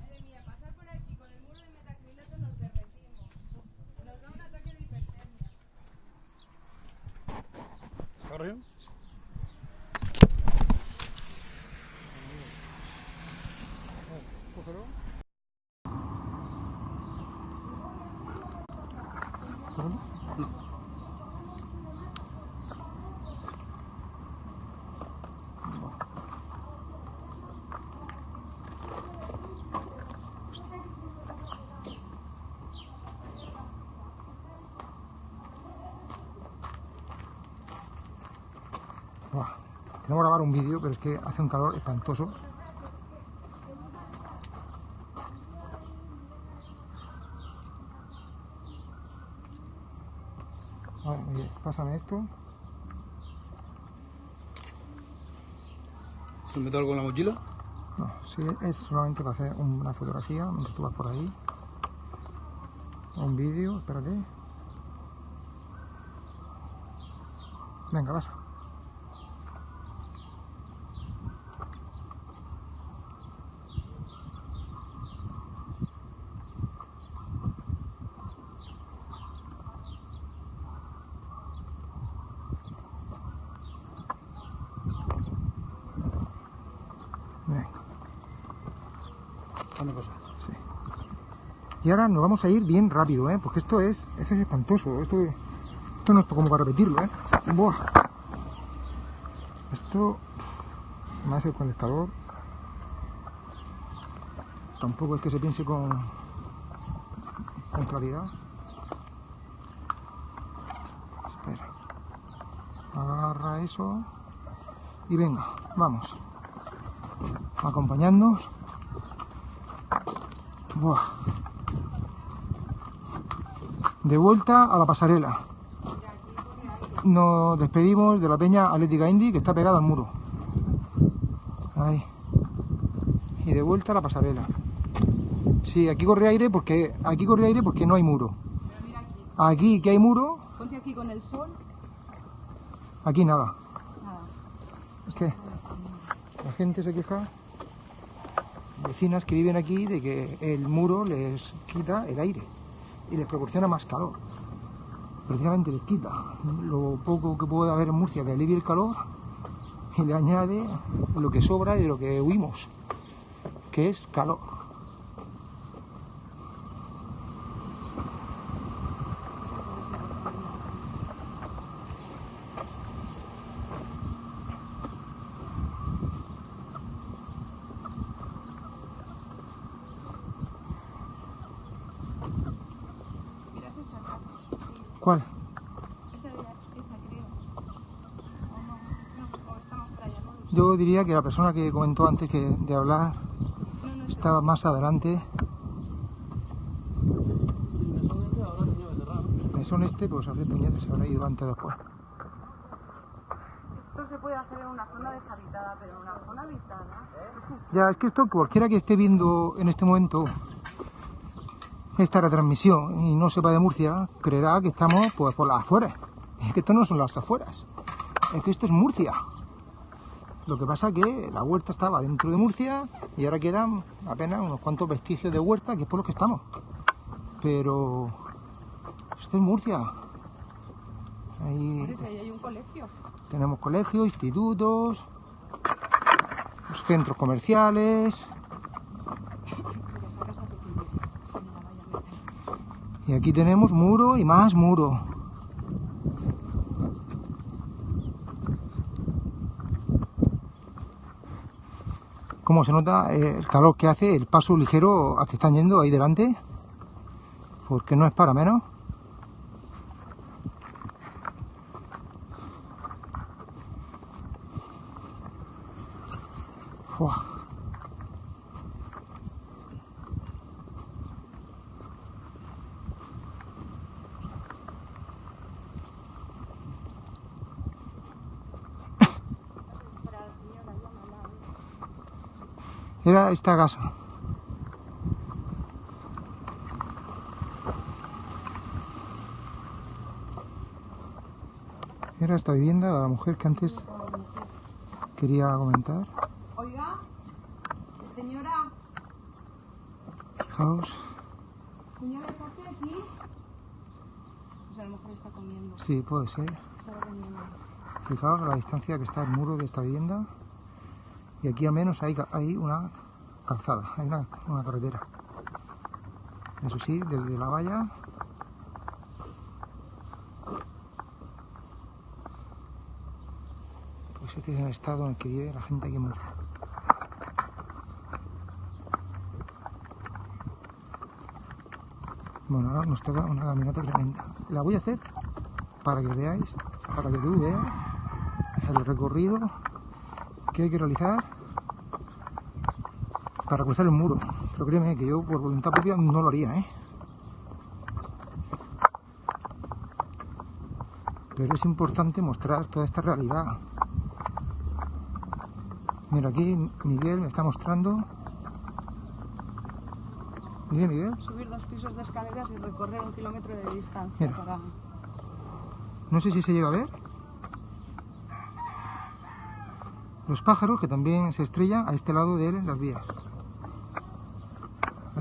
Madre mía, pasar por aquí con el muro Corrió. Cógelo. ¿Segundo? Buah, Queremos grabar un vídeo, pero es que hace un calor espantoso. Vale, pásame esto. ¿Te meto algo en la mochila? No, sí, es solamente para hacer una fotografía mientras tú vas por ahí. Un vídeo, espérate. Venga, vas. Venga. Dame cosas. Sí. Y ahora nos vamos a ir bien rápido, ¿eh? Porque esto es, esto es espantoso. Esto, esto no es como para repetirlo, ¿eh? Buah. Esto, más con el calor. Tampoco es que se piense con, con claridad. Espera. Agarra eso. Y venga, vamos. Acompañándonos. Buah. De vuelta a la pasarela. Nos despedimos de la peña Atlética Indy que está pegada al muro. Ahí. Y de vuelta a la pasarela. Sí, aquí corre aire porque aquí corre aire porque no hay muro. Aquí. Aquí que hay muro, Ponte aquí con el sol. aquí nada. Nada. Es que la gente se queja, vecinas que viven aquí, de que el muro les quita el aire y les proporciona más calor. Precisamente les quita lo poco que puede haber en Murcia que alivie el calor y le añade lo que sobra y de lo que huimos, que es calor. Mira esa casa. ¿Cuál? Esa, esa creo. O no. No, o estamos para allá. No, que la persona que comentó antes que de hablar estaba más adelante. El mesón este, pues a ver, puñetes, se habrá ido antes o después. Esto se puede hacer en una zona deshabitada, pero en una zona habitada. Ya, es que esto, cualquiera que esté viendo en este momento esta retransmisión y no sepa de Murcia, creerá que estamos pues por las afueras. Es que esto no son las afueras, es que esto es Murcia. Lo que pasa que la huerta estaba dentro de Murcia y ahora quedan apenas unos cuantos vestigios de huerta, que es por los que estamos. Pero esto es Murcia. Ahí hay un colegio. tenemos colegios, institutos, los centros comerciales. Es. Y aquí tenemos muro y más muro. Como se nota eh, el calor que hace, el paso ligero a que están yendo ahí delante, porque no es para menos. Fua. Era esta casa. Era esta vivienda, la mujer que antes quería comentar. Oiga, señora, Fijaos, señora, ¿está usted aquí? Pues a lo mejor está comiendo. sí, puede ser. Está. Fijaos la distancia que está el muro de esta vivienda. Y aquí al menos hay, hay una calzada, hay una, carretera. Eso sí, desde la valla. Pues este es el estado en el que vive la gente aquí en Murcia. Bueno, ahora nos toca una caminata tremenda. La voy a hacer para que veáis, para que tú veas el recorrido que hay que realizar para cruzar el muro. Pero créeme que yo por voluntad propia no lo haría, ¿eh? Pero es importante mostrar toda esta realidad. Mira, aquí Miguel me está mostrando. Mira, Miguel. Subir dos pisos de escaleras y recorrer un kilómetro de distancia Mira. para... No sé si se llega a ver. Los pájaros que también se estrellan a este lado de las vías.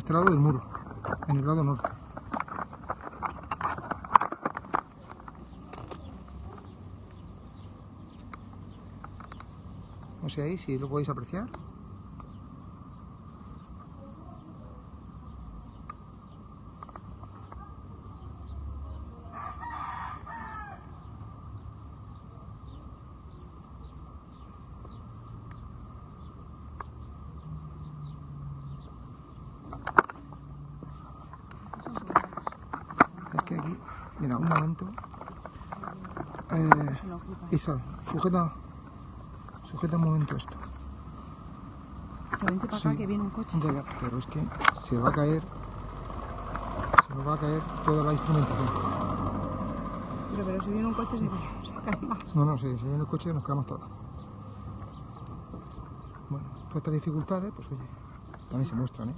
Este lado del muro, en el lado norte. No sé ahí si lo podéis apreciar. Es que aquí, mira, un momento. Eh, Isa, sujeta, sujeta un momento esto. Pero vente para Sí. acá que viene un coche. Ya, ya, pero es que se va a caer, se nos va a caer toda la instrumentación. Pero, pero si viene un coche se, se cae más. No, no, si, si viene el coche nos quedamos todos. Bueno, todas estas dificultades, pues oye, también se muestran, ¿eh?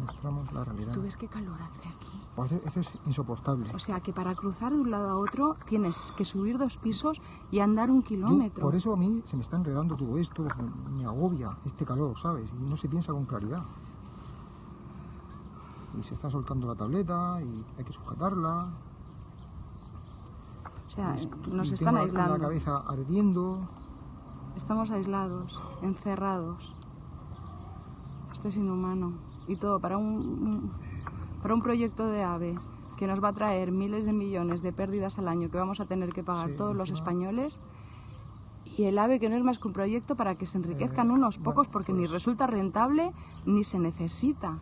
Mostramos la realidad. ¿Tú ves qué calor hace aquí? O hace- Esto es insoportable. O sea que para cruzar de un lado a otro tienes que subir dos pisos y andar un Yo, kilómetro. por eso a mí se me está enredando todo esto, me agobia este calor, ¿sabes? Y no se piensa con claridad. Y se está soltando la tableta y hay que sujetarla. O sea, nos están tengo la- aislando. La cabeza ardiendo. Estamos aislados, encerrados. Esto es inhumano. Y todo para un, para un proyecto de AVE que nos va a traer miles de millones de pérdidas al año que vamos a tener que pagar Sí, todos los españoles. Y el AVE que no es más que un proyecto para que se enriquezcan Eh, unos bueno, pocos porque ni pues- resulta rentable ni se necesita.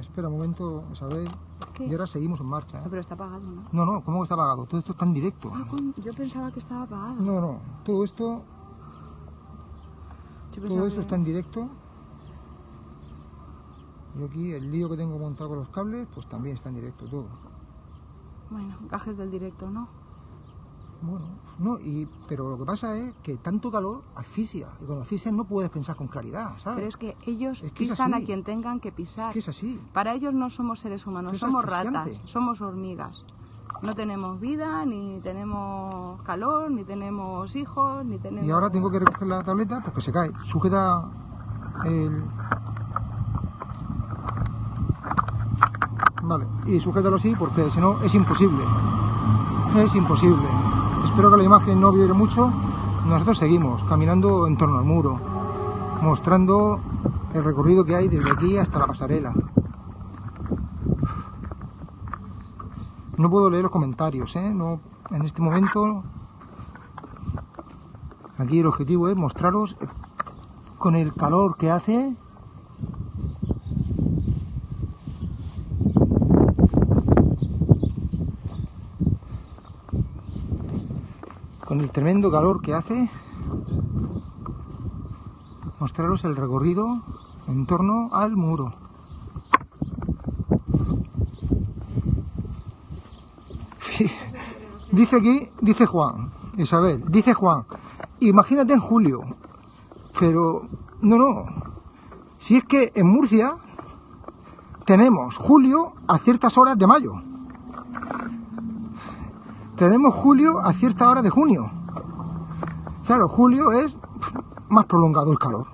Espera un momento, Isabel. ¿Qué? Y ahora seguimos en marcha. ¿eh? No, pero está pagado, ¿no? No, no, ¿cómo que está pagado? Todo esto está en directo. Ah, con- yo pensaba que estaba pagado. No, no, todo esto, Yo todo eso que- está en directo. Y aquí el lío que tengo montado con los cables, pues también está en directo todo. Bueno, gajes del directo, ¿no? Bueno, no, y, pero lo que pasa es que tanto calor asfixia. Y cuando asfixia no puedes pensar con claridad, ¿sabes? Pero es que ellos Es que es pisan a quien tengan que pisar. Es que es así. Para ellos no somos seres humanos, Es somos ratas, somos hormigas. No tenemos vida, ni tenemos calor, ni tenemos hijos, ni tenemos... Y ahora tengo que recoger la tableta porque se cae. Sujeta el... Vale, y sujétalo así porque si no es imposible. Es imposible. Espero que la imagen no vibre mucho. Nosotros seguimos caminando en torno al muro, mostrando el recorrido que hay desde aquí hasta la pasarela. No puedo leer los comentarios, ¿eh? No, en este momento Aquí el objetivo es mostraros con el calor que hace. Con el tremendo calor que hace. Mostraros el recorrido en torno al muro. Dice aquí, dice Juan, Isabel, dice Juan, imagínate en julio, pero no, no, si es que en Murcia tenemos julio a ciertas horas de mayo, tenemos julio a ciertas horas de junio, claro, julio es más prolongado el calor,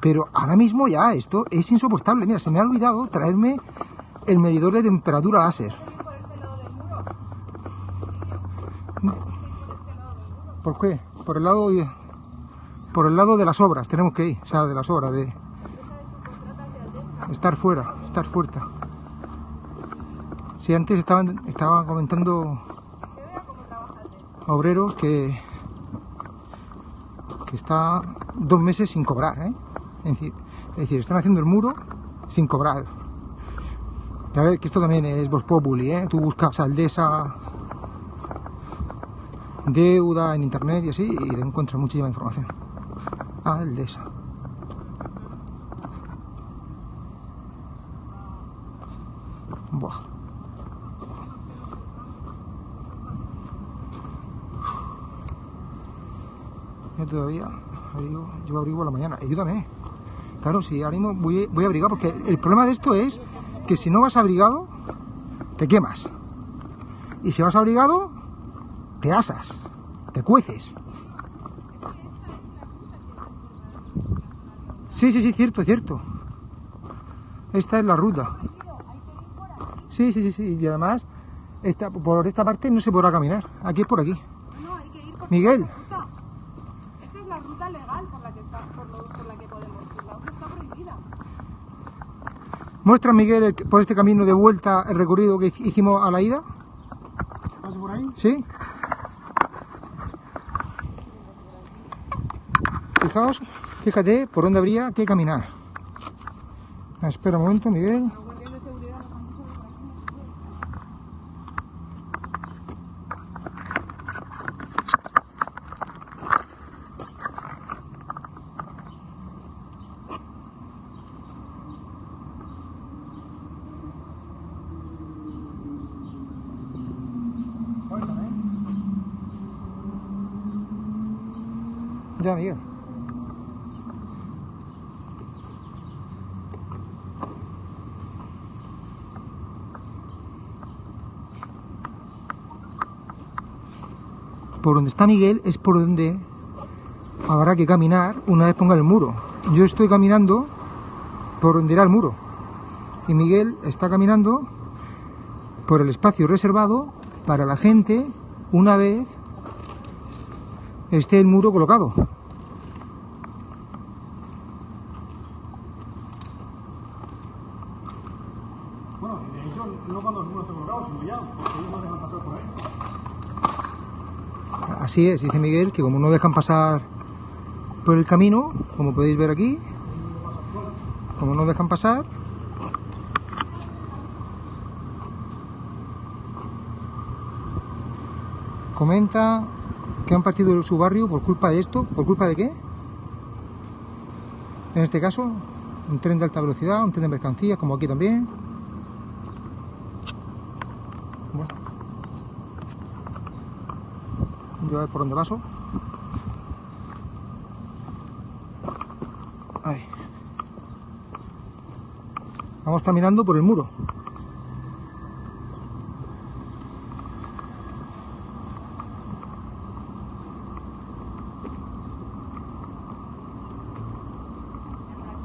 pero ahora mismo ya esto es insoportable, mira, se me ha olvidado traerme el medidor de temperatura láser. ¿Por qué? Por el lado por el lado de las obras tenemos que ir, o sea, de las obras, de estar fuera, estar fuera. Sí, antes estaban, estaban comentando obreros que, está dos meses sin cobrar, ¿eh? Es decir, es decir, están haciendo el muro sin cobrar. A ver, que esto también es Vox Populi, ¿eh? Tú buscas Aldesa, deuda en internet y así, y te encuentras muchísima información. Aldesa. Buah. Yo todavía abrigo, llevo abrigo a la mañana. Ayúdame. Claro, si ahora mismo voy, voy a abrigar, porque el problema de esto es que si no vas abrigado, te quemas. Y si vas abrigado, te asas, te cueces. Sí, sí, sí, cierto, cierto. Esta es la ruta. Sí, sí, sí, sí. Y además, esta, por esta parte no se podrá caminar. Aquí es por aquí. Por Miguel, la ruta. Esta es la ruta legal por la que, está, por, lo- por la que podemos ir. La otra está prohibida. Muestra Miguel el- por este camino de vuelta el recorrido que hic- hicimos a la ida. ¿Pase por ahí? ¿Sí? Fijaos, fíjate por dónde habría que caminar. Espera un momento, Miguel. Ya, Miguel. Por donde está Miguel es por donde habrá que caminar una vez ponga el muro. Yo estoy caminando por donde irá el muro. Y Miguel está caminando por el espacio reservado para la gente una vez esté el muro colocado. Bueno, de hecho, no cuando el muro esté colocado, sino ya, porque ellos no dejan pasar por ahí. Así es, dice Miguel, que como no dejan pasar por el camino, como podéis ver aquí, como no dejan pasar, comenta que han partido su barrio por culpa de esto, ¿por culpa de qué? En este caso, un tren de alta velocidad, un tren de mercancías, como aquí también. Bueno. Yo a ver por dónde paso. Ahí. Vamos caminando por el muro.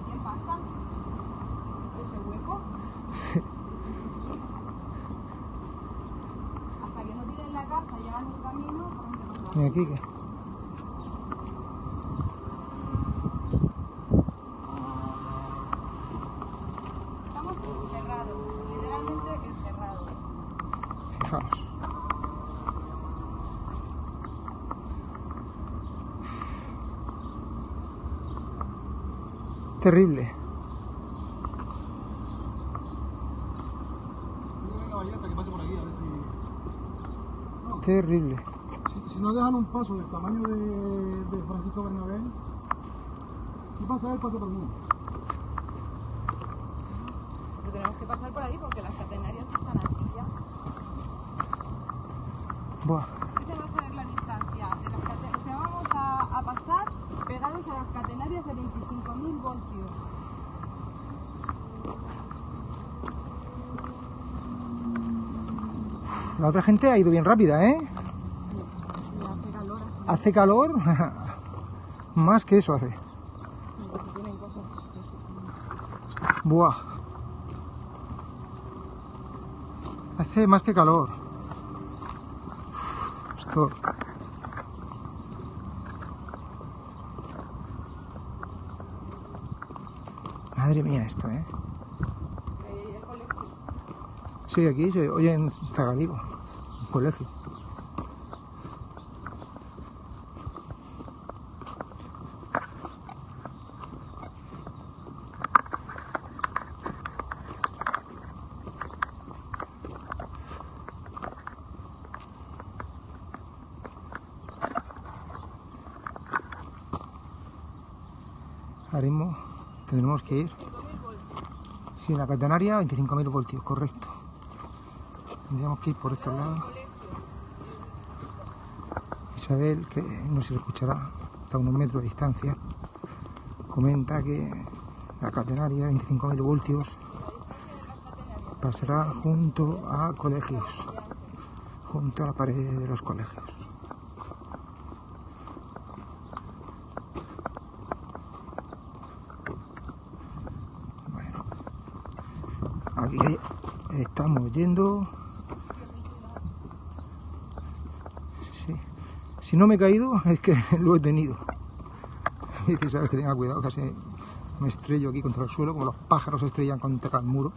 ¿Quién pasa? ¿Este hueco? Hasta que no tiren la casa y hagan un camino, ¿por dónde nos vamos? Y aquí que. Estamos encerrados, literalmente encerrados. Fijaos. Terrible, Yo venga a bailar hasta que pase por aquí, a ver si... terrible. Si, si no dejan un paso del tamaño de, de Francisco Bernabé, si pasa él, pasa todo el mundo. Pero tenemos que pasar por ahí porque las catenarias están aquí ya. Buah. Esa va a ser la distancia. De las cate- o sea, vamos a, a pasar pegados a las catenarias de 25.000 voltios. La otra gente ha ido bien rápida, ¿eh? hace calor, Hace calor. Más que eso hace. Buah. Hace más que calor. Esto. Madre mía esto, ¿eh? Sí, aquí se oye en Zagaligo, un colegio. Mismo tendremos que ir. Sí, la catenaria 25.000 voltios, correcto. Tendríamos que ir por estos lados. Isabel, que no se le escuchará hasta unos metros de distancia, comenta que la catenaria 25.000 voltios pasará junto a colegios, junto a la pared de los colegios. Bueno, aquí estamos Si no me he caído es que lo he tenido. Dice, sabes que tenga cuidado, casi me estrello aquí contra el suelo, como los pájaros se estrellan contra el muro.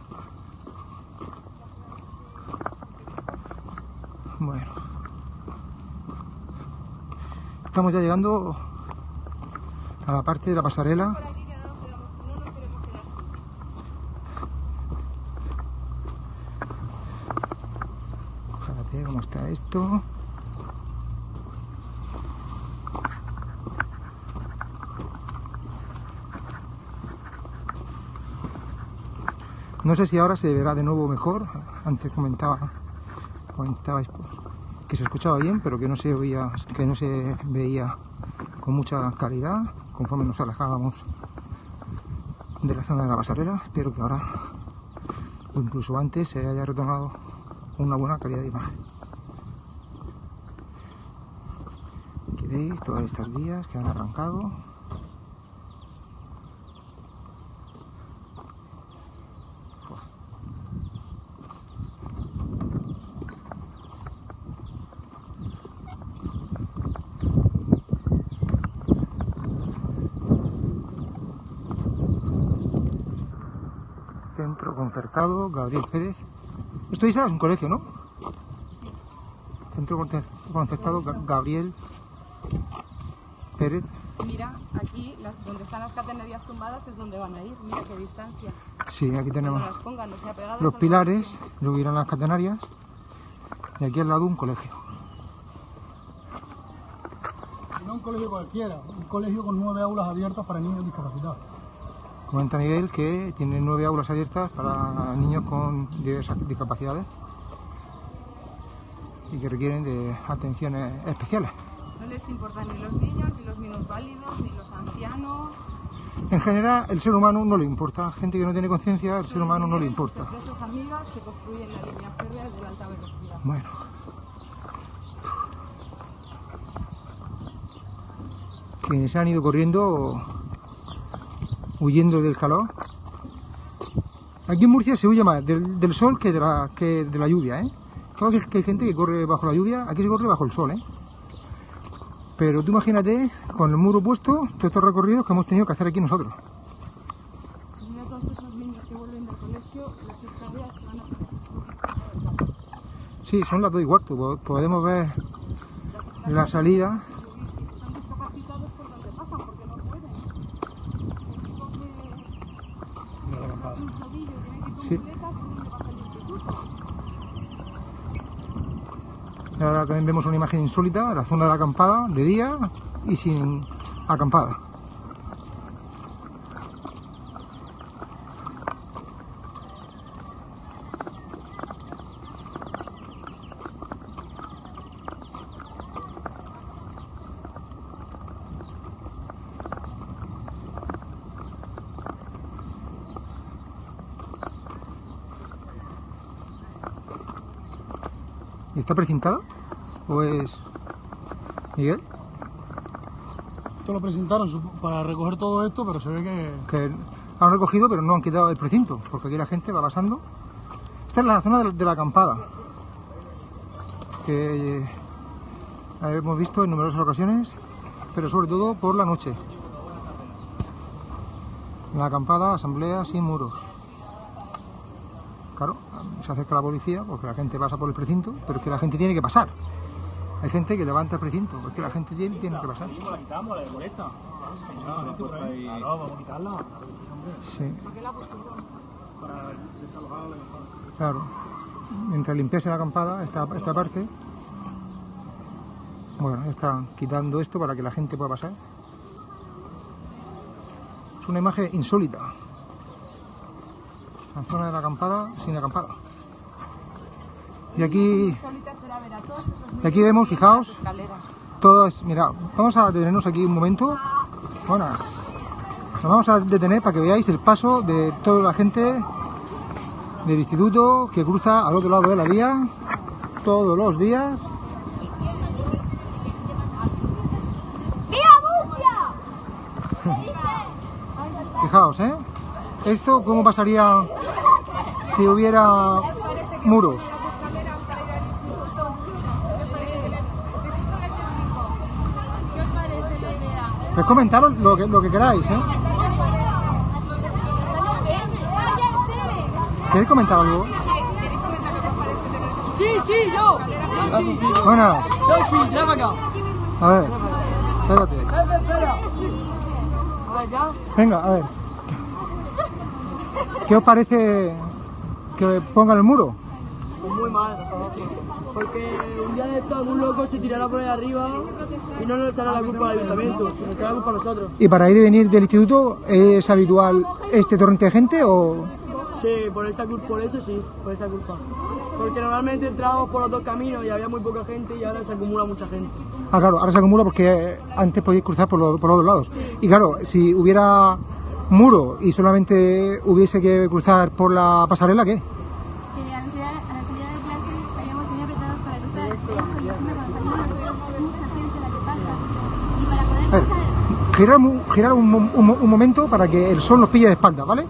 Bueno. Estamos ya llegando a la parte de la pasarela. Fíjate cómo está esto. No sé si ahora se verá de nuevo mejor. Antes comentaba, comentabais que se escuchaba bien, pero que no se oía, que no se veía con mucha calidad conforme nos alejábamos de la zona de la pasarela. Espero que ahora, o incluso antes, se haya retornado una buena calidad de imagen. Veis todas estas vías que han arrancado. Centro Concertado, Gabriel Pérez. Esto Isa, es un colegio, ¿no? Centro Conce- Concertado, Ga- Gabriel Pérez. Mira, aquí las- donde están las catenarias tumbadas es donde van a ir. Mira qué distancia. Sí, aquí tenemos las pongan, o sea, pegadas los pilares, luego irán las catenarias y aquí al lado un colegio. No un colegio cualquiera, un colegio con nueve aulas abiertas para niños discapacitados. Comenta Miguel que tiene nueve aulas abiertas para niños con diversas discapacidades y que requieren de atenciones especiales. No les importan ni los niños, ni los minusválidos, ni los ancianos. En general, el ser humano no le importa. Gente que no tiene conciencia, el ser humano no le importa. Sus amigas que construyen la línea férrea de alta velocidad. Bueno. Quienes han ido corriendo, huyendo del calor. Aquí en Murcia se huye más del, del sol que de la, que de la lluvia, ¿eh? Claro que hay gente que corre bajo la lluvia, aquí se corre bajo el sol, ¿eh? Pero tú imagínate, con el muro puesto, todos estos recorridos que hemos tenido que hacer aquí nosotros. Mira todos esos niños que vuelven del colegio, las escaleras que van a Sí, son las dos y cuarto, po- podemos ver la salida. y si son discapacitados, ¿por dónde pasan? Porque no pueden. Los chicos de un tobillo tienen que ir con Sí. muletas, ¿por dónde pasa el instituto? Y También vemos una imagen insólita, la zona de la acampada, de día y sin acampada. ¿Y está precintada? ¿O es Miguel? Esto lo presentaron para recoger todo esto, pero se ve que que han recogido pero no han quitado el precinto, porque aquí la gente va pasando. Esta es la zona de la, de la acampada, que eh, hemos visto en numerosas ocasiones, pero sobre todo por la noche. la acampada, asamblea sin muros. Claro, se acerca la policía porque la gente pasa por el precinto, pero es que la gente tiene que pasar. Hay gente que levanta el precinto, porque la gente tiene, tiene que pasar. La quitamos, la de molesta. Claro, la. Sí. Mientras limpiase la acampada, esta, esta parte, bueno, está quitando esto para que la gente pueda pasar. Es una imagen insólita. La zona de la acampada sin acampada. Y aquí, y aquí vemos, fijaos, todas, mira, vamos a detenernos aquí un momento. Buenas. Nos vamos a detener para que veáis el paso de toda la gente del instituto que cruza al otro lado de la vía todos los días. Fijaos, ¿eh? Esto, ¿cómo pasaría si hubiera muros? Pues comentaros lo que, lo que queráis, ¿eh? ¿Queréis comentar algo? Sí, sí, yo. Buenas. Yo sí, para acá. A ver, espérate. Espera. Venga, a ver. ¿Qué os parece que pongan el muro? Pues muy mal. Porque un día de esto algún loco se tirará por ahí arriba y no nos echará la culpa al ayuntamiento, nos echará la culpa a nosotros. ¿Y para ir y venir del instituto es habitual este torrente de gente o...? Sí, por esa culpa, por eso sí, por esa culpa. Porque normalmente entrábamos por los dos caminos y había muy poca gente y ahora se acumula mucha gente. Ah, claro, ahora se acumula porque antes podíais cruzar por, los- por los dos lados. Y claro, si hubiera muro y solamente hubiese que cruzar por la pasarela, ¿qué? que a la salida, a la salida de clases estaríamos muy apretados para cruzar eso y encima cuando salimos nosotros es mucha gente la que pasa y para poder A ver, pasar girar, un, girar un, un un momento para que el sol nos pille de espalda, ¿vale?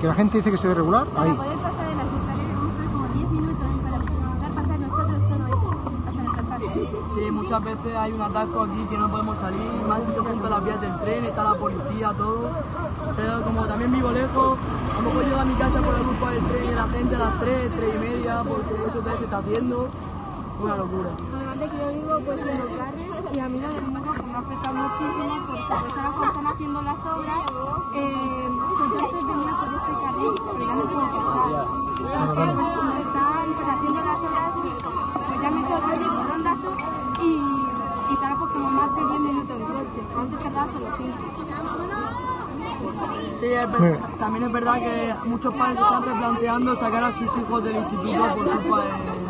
Que la gente dice que se ve regular. para Ahí. poder pasar en las escaleras vamos a estar como 10 minutos para poder pasar nosotros todo eso hasta nuestras casas Sí, muchas veces hay un atasco aquí que no podemos salir, más si se juntan las vías del tren, está la policía, todo. Pero como también vivo lejos, a lo mejor llego a mi casa por el grupo del tren y la gente a las 3, 3 y media, porque eso todavía se está haciendo. Una locura. Además de que yo vivo pues en los barrios y a mí lo del pues, me afecta muchísimo porque pues ahora cuando están haciendo las obras eh, pues yo venía por este carril pero ya no puedo pasar. Porque pues están pues, haciendo las obras pues, ya me tengo que ir por Ronda Sur y, y como más de 10 minutos en coche antes tardaba solo 5 Sí, es también es verdad que muchos padres están replanteando sacar a sus hijos del instituto por culpa muro.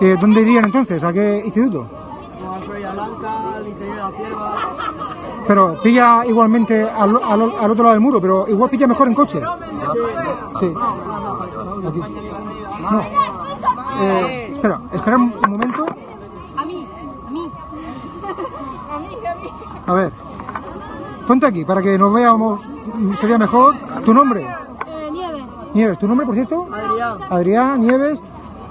Eh, ¿Dónde irían entonces? ¿A qué instituto? A Florida Blanca, al interior de la cierva. Pero pilla igualmente al, al- al otro lado del muro, pero igual pilla mejor en coche. Sí. Aquí. No. Eh, espera, espera un un momento. a mí, a mí a mí, a mí A ver. Ponte aquí para que nos veamos. Sería mejor. ¿Tu nombre? eh, Nieves Nieves. ¿Tu nombre, por cierto? Adrián, Adrián, Nieves.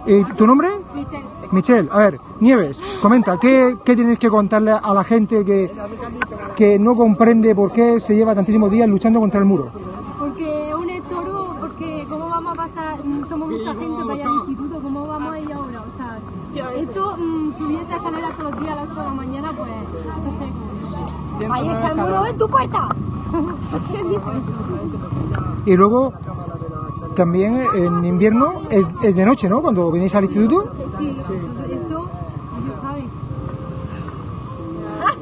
¿Y tu nombre? Michelle Michelle. A ver, Nieves, comenta, ¿qué, qué tienes que contarle a la gente que, que no comprende por qué se lleva tantísimos días luchando contra el muro? Porque un estorbo, porque cómo vamos a pasar, somos mucha gente para ir al instituto, cómo vamos a ir ahora, o sea, esto, mm, subir esta escalera todos los días a las 8 de la mañana, pues, no sé. Ahí está el muro en tu puerta. ¿Qué dices? Y luego, también en invierno es, es de noche, ¿no? Cuando venís al instituto. Sí, eso, Dios sabe.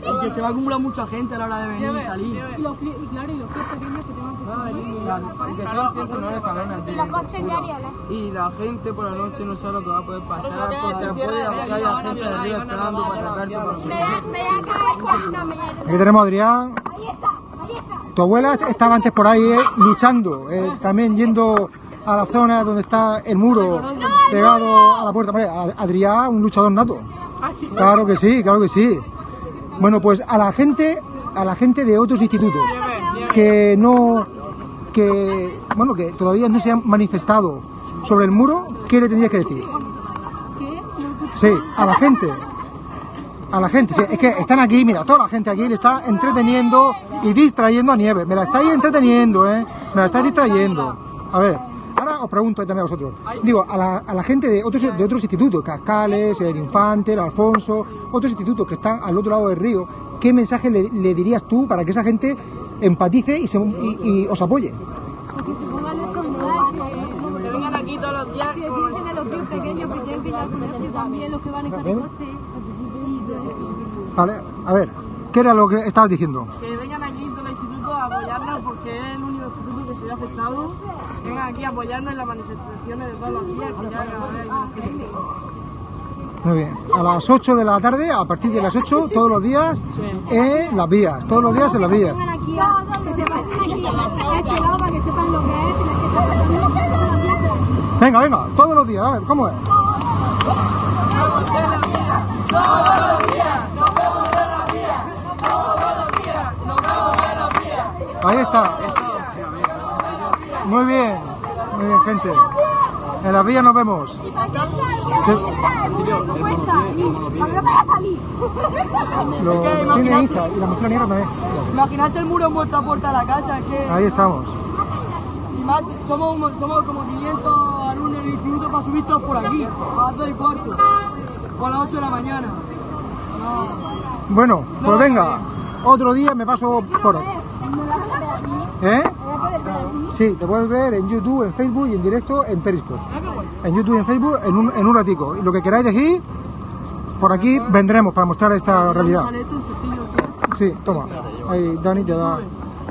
porque se va a acumular mucha gente a la hora de venir y salir. Y, los, claro, y los pies pequeños que tengan que subir. Claro, porque son 109 escalones. Y los coches ya. Y la gente por la noche no sabe lo que va a poder pasar, porque gente de arriba esperando para sacarte Me, voy a caer cuando me Aquí tenemos a Adrián. Ahí está. Tu abuela estaba antes por ahí eh, luchando, eh, también yendo a la zona donde está el muro pegado a la puerta. Adrián, un luchador nato. Claro que sí, claro que sí. Bueno, pues a la gente, a la gente de otros institutos que no, que bueno, que todavía no se han manifestado sobre el muro, ¿qué le tendrías que decir? Sí, a la gente. A la gente, sí, es que están aquí, mira, toda la gente aquí le está entreteniendo, y distrayendo a Nieve. Me la estáis entreteniendo, ¿eh? Me la estáis distrayendo. A ver, ahora os pregunto también a vosotros. Digo, a la, a la gente de otros, de otros institutos, Cascales, el Infante, el Alfonso, otros institutos que están al otro lado del río, ¿qué mensaje le, le dirías tú para que esa gente empatice y, se, y, y os apoye? Porque se pongan nuestros lugares, que, vengan aquí todos los días. que piensen en los pies pequeños que tienen que ir al colegio también, los que van en coche. Vale, a ver, ¿qué era lo que estabas diciendo? Que vengan aquí todo el instituto a apoyarnos porque es el único instituto que se ve afectado. Vengan aquí a apoyarnos en las manifestaciones de todos los días, que ya. Muy bien, a las 8 de la tarde, a partir de las 8, todos los días en las vías, todos los días en las vías. Vengan aquí a que se pasen aquí a este lado para que sepan lo que es, que está pasando. Venga, venga, todos los días, a ver, ¿cómo es? Ahí está. Muy bien, muy bien, gente. En las vías nos vemos. Se- Lo tiene Isa y la mochila negra también. Imaginarse el muro en vuestra puerta de la casa, es que Ahí estamos. y más, somos, somos como 500 alumnos en el instituto para subir todos por aquí, a las 2 y cuarto, o a las 8 de la mañana. No. Bueno, pues venga, otro día me paso por aquí. ¿Eh? Sí, te puedes ver en YouTube, en Facebook y en directo en Periscope. En YouTube y en Facebook en un, en un ratico. Y lo que queráis decir, por aquí vendremos para mostrar esta realidad. Sí, toma. Ahí Dani te da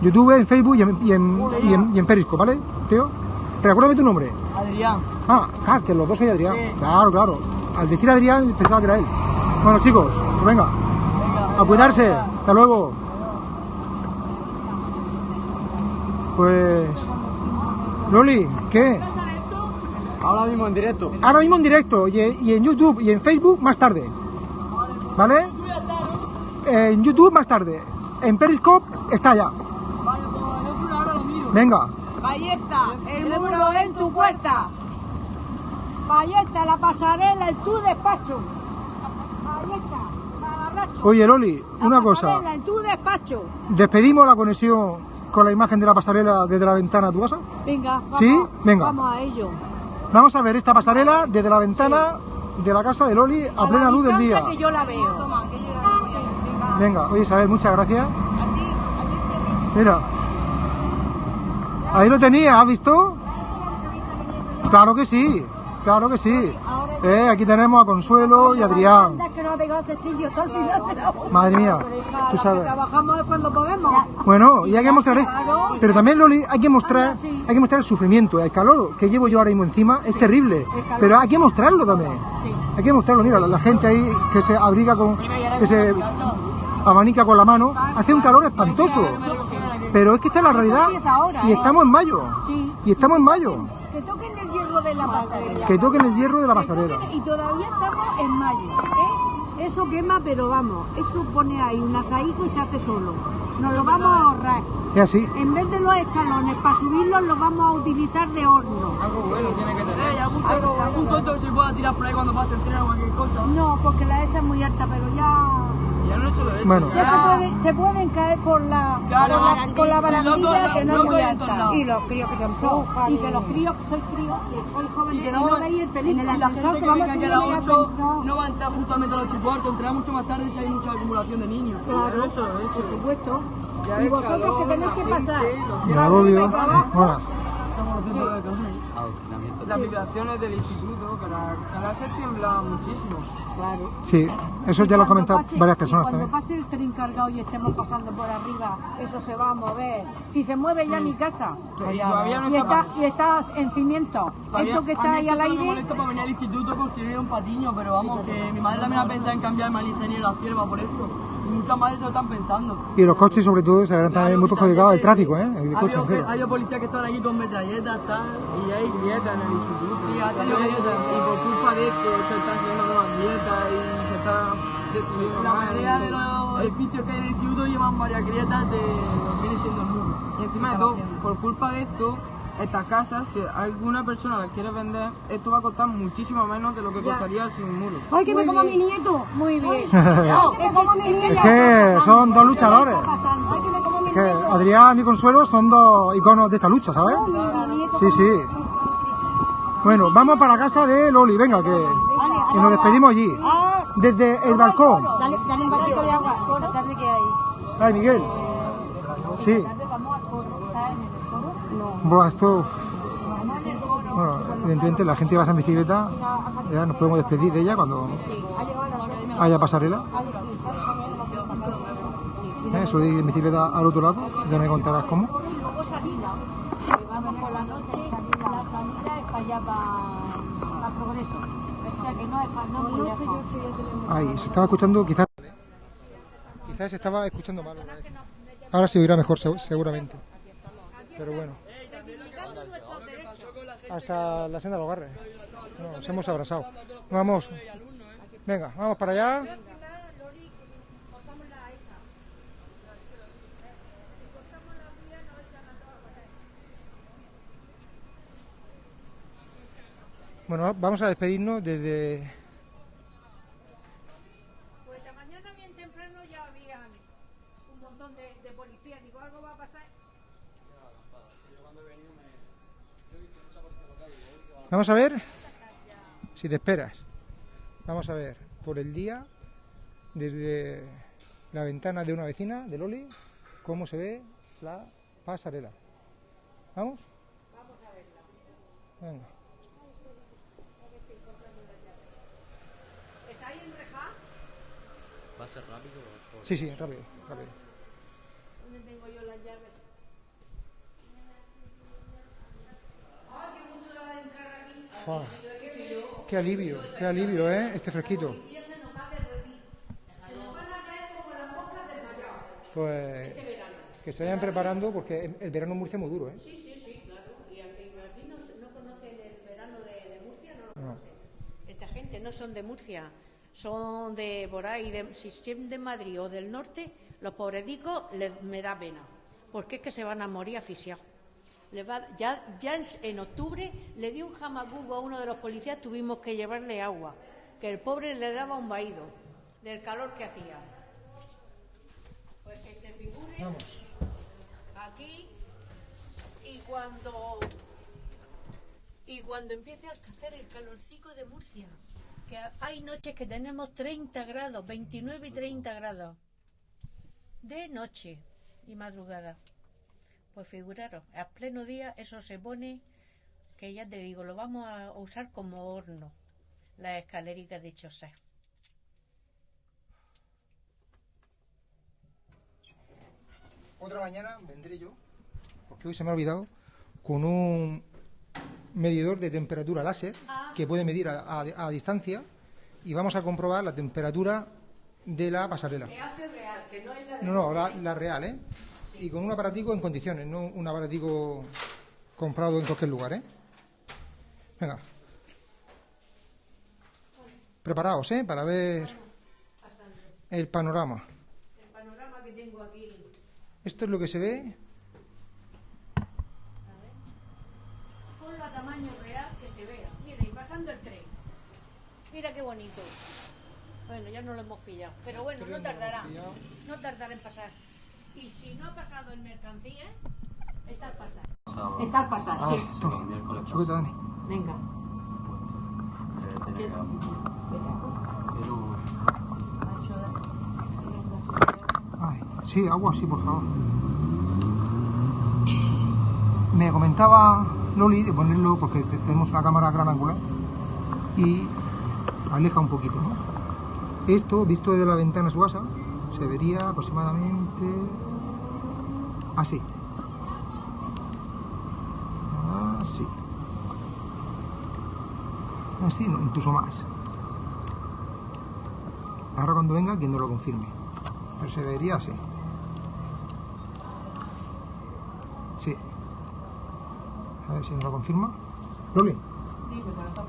YouTube, en Facebook y en, y en, y en, y en Periscope, ¿vale, tío? Recuérdame tu nombre. Adrián. Ah, claro, que los dos soy Adrián. Sí. Claro, claro. Al decir Adrián pensaba que era él. Bueno, chicos, pues venga. A cuidarse. Hasta luego. Pues... Loli, ¿qué? Ahora mismo en directo. Ahora mismo en directo y en, y en YouTube y en Facebook más tarde. ¿Vale? En YouTube más tarde. En Periscope está ya. Pues. Venga. Ahí está, el muro en tu puerta. Ahí está la pasarela en tu despacho. Ahí está, mamarracho. Oye, Loli, La una cosa. pasarela en tu despacho. ¿Despedimos la conexión con la imagen de la pasarela desde la ventana a tu casa? Venga, vamos, ¿Sí? Venga. vamos a ello. Vamos a ver esta pasarela desde la ventana de la casa de Loli a la plena luz del día. que yo la veo. Venga, oye Isabel, muchas gracias. Mira. Ahí lo tenía, ¿has visto? Claro que sí, claro que sí. Eh, aquí tenemos a Consuelo y Adrián. Madre mía, tú sabes. trabajamos es cuando podemos. Bueno, y hay que mostrar esto. Pero también, Loli, hay que mostrar, hay que mostrar el sufrimiento, el calor que llevo yo ahora mismo encima es terrible. Pero hay que mostrarlo también. Hay que mostrarlo, mira, la, la gente ahí que se abriga con, que se abanica con la mano, hace un calor espantoso. Pero es que esta es la realidad ahora, y ¿eh? estamos en mayo. Y estamos en mayo. Que hierro de la pasarela. Que toquen el hierro de la Que pasarela. Y todavía estamos en mayo. ¿eh? Eso quema, pero vamos, eso pone ahí un asaico y se hace solo. Nos lo vamos a ahorrar. Es así. En vez de los escalones, para subirlos los vamos a utilizar de horno. Eh, y algún, tonto, algún tonto que se pueda tirar por ahí cuando pase el tren o cualquier cosa. No, porque la esa es muy alta, pero ya, Ya no es solo eso. Bueno. ya se, puede- se pueden caer por la, Claro, por la, por la barandilla que no es muy en alta. Y los críos que empujan. Y que los críos, soy crío, que soy joven Y que no, no, veis el y peligro. la gente que venga aquí a las 8 no va a entrar justamente a las 8 y cuarto, entrará mucho más tarde si hay mucha acumulación de niños. Claro, eso, eso. Por supuesto. y vosotros que tenéis que pasar. Ya Rubio. Buenas. Las vibraciones del instituto, que la, que la se tiembla muchísimo. Claro. Sí, eso ya lo han Cuando comentado pase- varias personas Cuando también. pase el tren cargado y estemos pasando por arriba, eso se va a mover. Si se mueve ya mi casa. Todavía no Y está y está en cimiento. Esto que está ahí al aire. molesta para venir al instituto porque era un patiño, pero vamos, que mi madre también ha pensado en cambiarme al ingeniero a cierva por esto. Muchas madres se lo están pensando. Y los coches, sobre todo, se verán también muy perjudicados el tráfico, ¿eh? El Ha coche habido, entero. ha habido policías que están aquí con metralletas, tal. Y hay grietas en el instituto. Sí, ha salido grietas. Y por culpa de esto se están haciendo nuevas grietas y se está destruyendo La más. mayoría de los edificios que hay en el instituto llevan varias grietas de lo que viene siendo el muro. Y encima de todo, por culpa de esto, esta casa, si alguna persona la quiere vender, esto va a costar muchísimo menos de lo que costaría sin un muro. ¡Ay, que me como a mi nieto! Muy bien. ¡Que como a mi nieto! Es que son dos luchadores. ¡Ay, que me como mi que Adrián y Consuelo son dos iconos de esta lucha, ¿sabes? Sí, sí. Bueno, vamos para casa de Loli, venga, que, que nos despedimos allí. Desde el balcón. Dale, dale un barrito de agua, tarde que hay. Ay, Miguel. Sí. Buah, esto... Bueno, evidentemente la gente va a esa bicicleta, ya nos podemos despedir de ella cuando haya pasarela. Eh, Eso de ir en bicicleta al otro lado, ya me contarás cómo. Vamos se estaba escuchando quizás... Quizás se estaba escuchando mal. Ahora se oirá mejor, seg- seguramente. Pero bueno. Hasta la senda de los Garres. No, Nos hemos abrazado. Vamos. Venga, vamos para allá. Bueno, vamos a despedirnos desde Vamos a ver si te esperas. Vamos a ver por el día, desde la ventana de una vecina, de Loli, cómo se ve la pasarela. ¿Vamos? Vamos a verla. Venga. ¿Está ahí enrejada? ¿Va a ser rápido? o- Sí, sí, rápido, rápido. Fua. Qué alivio, qué alivio, ¿eh? Este fresquito. Pues que se vayan preparando porque el verano en Murcia es muy duro, ¿eh? Sí, sí, sí, claro. Y aquí, no, no conocen el verano de, de Murcia, no. Esta gente no son de Murcia, son de por ahí, de, si son de Madrid o del norte, los pobredicos les, me da pena, porque es que se van a morir asfixiados. Le va- ya ya en, en octubre le dio un jamacuco a uno de los policías, tuvimos que llevarle agua, que el pobre le daba un vaído del calor que hacía. Pues que se figure Vamos. aquí y cuando y cuando empiece a hacer el calorcico de Murcia que hay noches que tenemos 30 grados 29 y 30 grados de noche y madrugada pues figuraros a pleno día eso se pone que ya te digo lo vamos a usar como horno las escaleritas de Chosé Otra mañana vendré yo, porque hoy se me ha olvidado, con un medidor de temperatura láser que puede medir a, a- a distancia y vamos a comprobar la temperatura de la pasarela. hace real que no es la No, no, la, la real, ¿eh? Y con un aparatico en condiciones, no un aparatico comprado en cualquier lugar, ¿eh? Venga. Preparaos, ¿eh? Para ver el panorama. el panorama que tengo aquí Esto es lo que se ve. Ponlo a tamaño real que se vea. Mira, y pasando el tren. Mira qué bonito. Bueno, ya no lo hemos pillado. Pero bueno, no tardará. No tardará en pasar. Y si no ha pasado en mercancía, está al pasar. Está al pasar, sí. Toma, sujeta, Dani. Venga. Pero Ay, sí, agua, sí, por favor. Me comentaba Loli de ponerlo porque te- tenemos una cámara gran angular y aleja un poquito, ¿no? Esto, visto desde la ventana su casa, se vería aproximadamente así. Así. Así, no, incluso más. Ahora cuando venga, quien no lo confirme. Pero se vería así. Sí. A ver si nos lo confirma. Loli.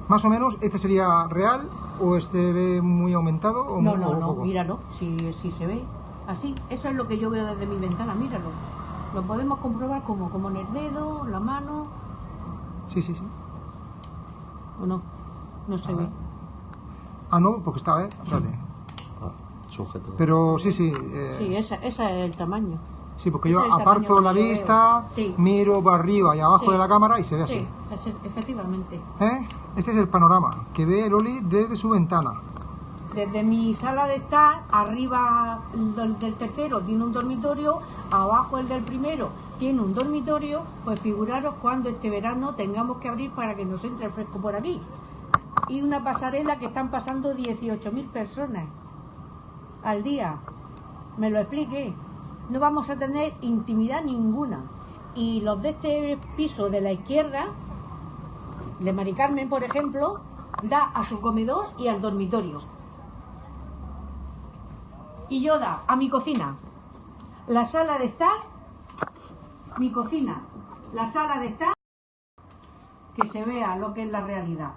Más o menos, ¿este sería real o este ve muy aumentado o No, muy- no, o no, poco? míralo, si, si se ve así. Eso es lo que yo veo desde mi ventana, míralo. Lo podemos comprobar como, como en el dedo, la mano, Sí, sí, sí. o no. No se ve. Ah, no, porque está, ¿eh? Espérate. sujeto. Pero sí, sí. eh, Sí, esa, ese es el tamaño. Sí, porque Ese yo el aparto la vista, Sí. miro para arriba y abajo Sí. de la cámara y se ve así. Sí, efectivamente. ¿Eh? Este es el panorama que ve Loli desde su ventana. Desde mi sala de estar, arriba del, del tercero tiene un dormitorio, abajo el del primero tiene un dormitorio, pues figuraros cuando este verano tengamos que abrir para que nos entre el fresco por aquí. Y una pasarela que están pasando 18.000 personas al día. Me lo explique. No vamos a tener intimidad ninguna. Y los de este piso de la izquierda, de Mari Carmen, por ejemplo, da a su comedor y al dormitorio. Y yo da a mi cocina, la sala de estar, mi cocina, la sala de estar, que se vea lo que es la realidad.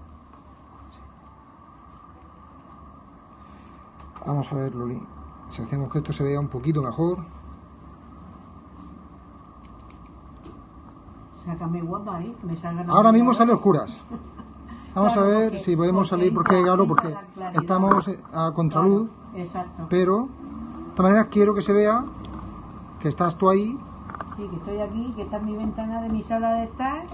Vamos a ver, Loli. Si hacemos que esto se vea un poquito mejor. Sácame guapa, ¿eh? Que me salgan Ahora mismo sale oscuras. Vamos Claro, a ver porque- si podemos porque salir porque claro, porque estamos a contraluz, Claro, exacto. pero todas maneras quiero que se vea que estás tú ahí. Sí, que estoy aquí, que está en mi ventana de mi sala de estar.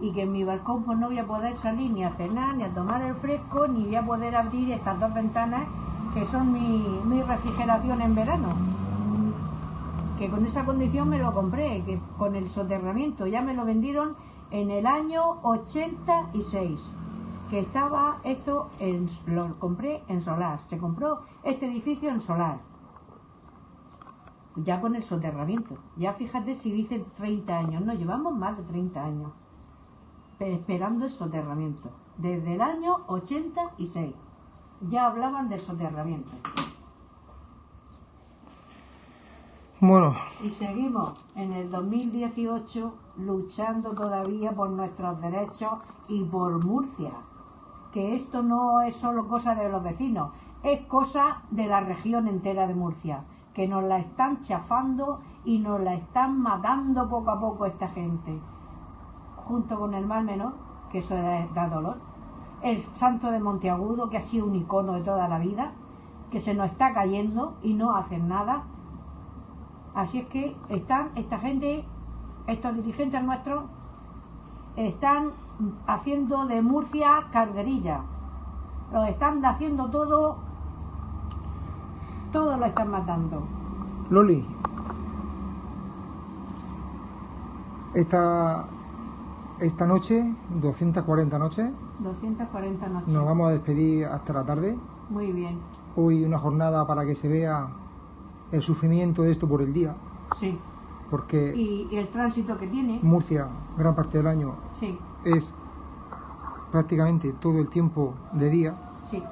Y que en mi balcón pues no voy a poder salir ni a cenar, ni a tomar el fresco, ni voy a poder abrir estas dos ventanas que son mi, mi refrigeración en verano. Que con esa condición me lo compré, que con el soterramiento ya me lo vendieron en el año 86. Que estaba esto, en, lo compré en solar. Se compró este edificio en solar ya con el soterramiento. Ya fíjate si dice 30 años, no, llevamos más de 30 años pe- esperando el soterramiento. Desde el año 86 ya hablaban de soterramiento. Bueno, Y seguimos en el 2018 luchando todavía por nuestros derechos y por Murcia. Que esto no es solo cosa de los vecinos, es cosa de la región entera de Murcia. Que nos la están chafando y nos la están matando poco a poco esta gente. Junto con el mal menor, que eso da, dolor. El santo de Monteagudo, que ha sido un icono de toda la vida, que se nos está cayendo y no hacen nada. Así es que están esta gente, estos dirigentes nuestros, están haciendo de Murcia carderilla. Lo están haciendo todo, todo lo están matando. Loli. Esta, esta noche, 240 noches, 240 noches. nos vamos a despedir hasta la tarde. Muy bien, Hoy una jornada para que se vea el sufrimiento de esto por el día, sí. porque Y, y el tránsito que tiene, Murcia, gran parte del año, sí, es prácticamente todo el tiempo de día sí,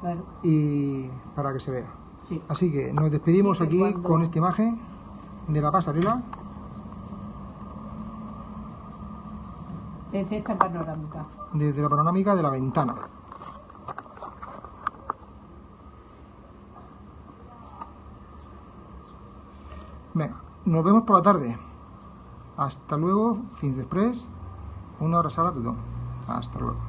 claro, y para que se vea. sí. Así que nos despedimos aquí cuando- con esta imagen de la pasarela. Desde esta panorámica. desde la panorámica de la ventana. Venga, nos vemos por la tarde. Hasta luego, fins després. Una abrazada a tothom. Hasta luego.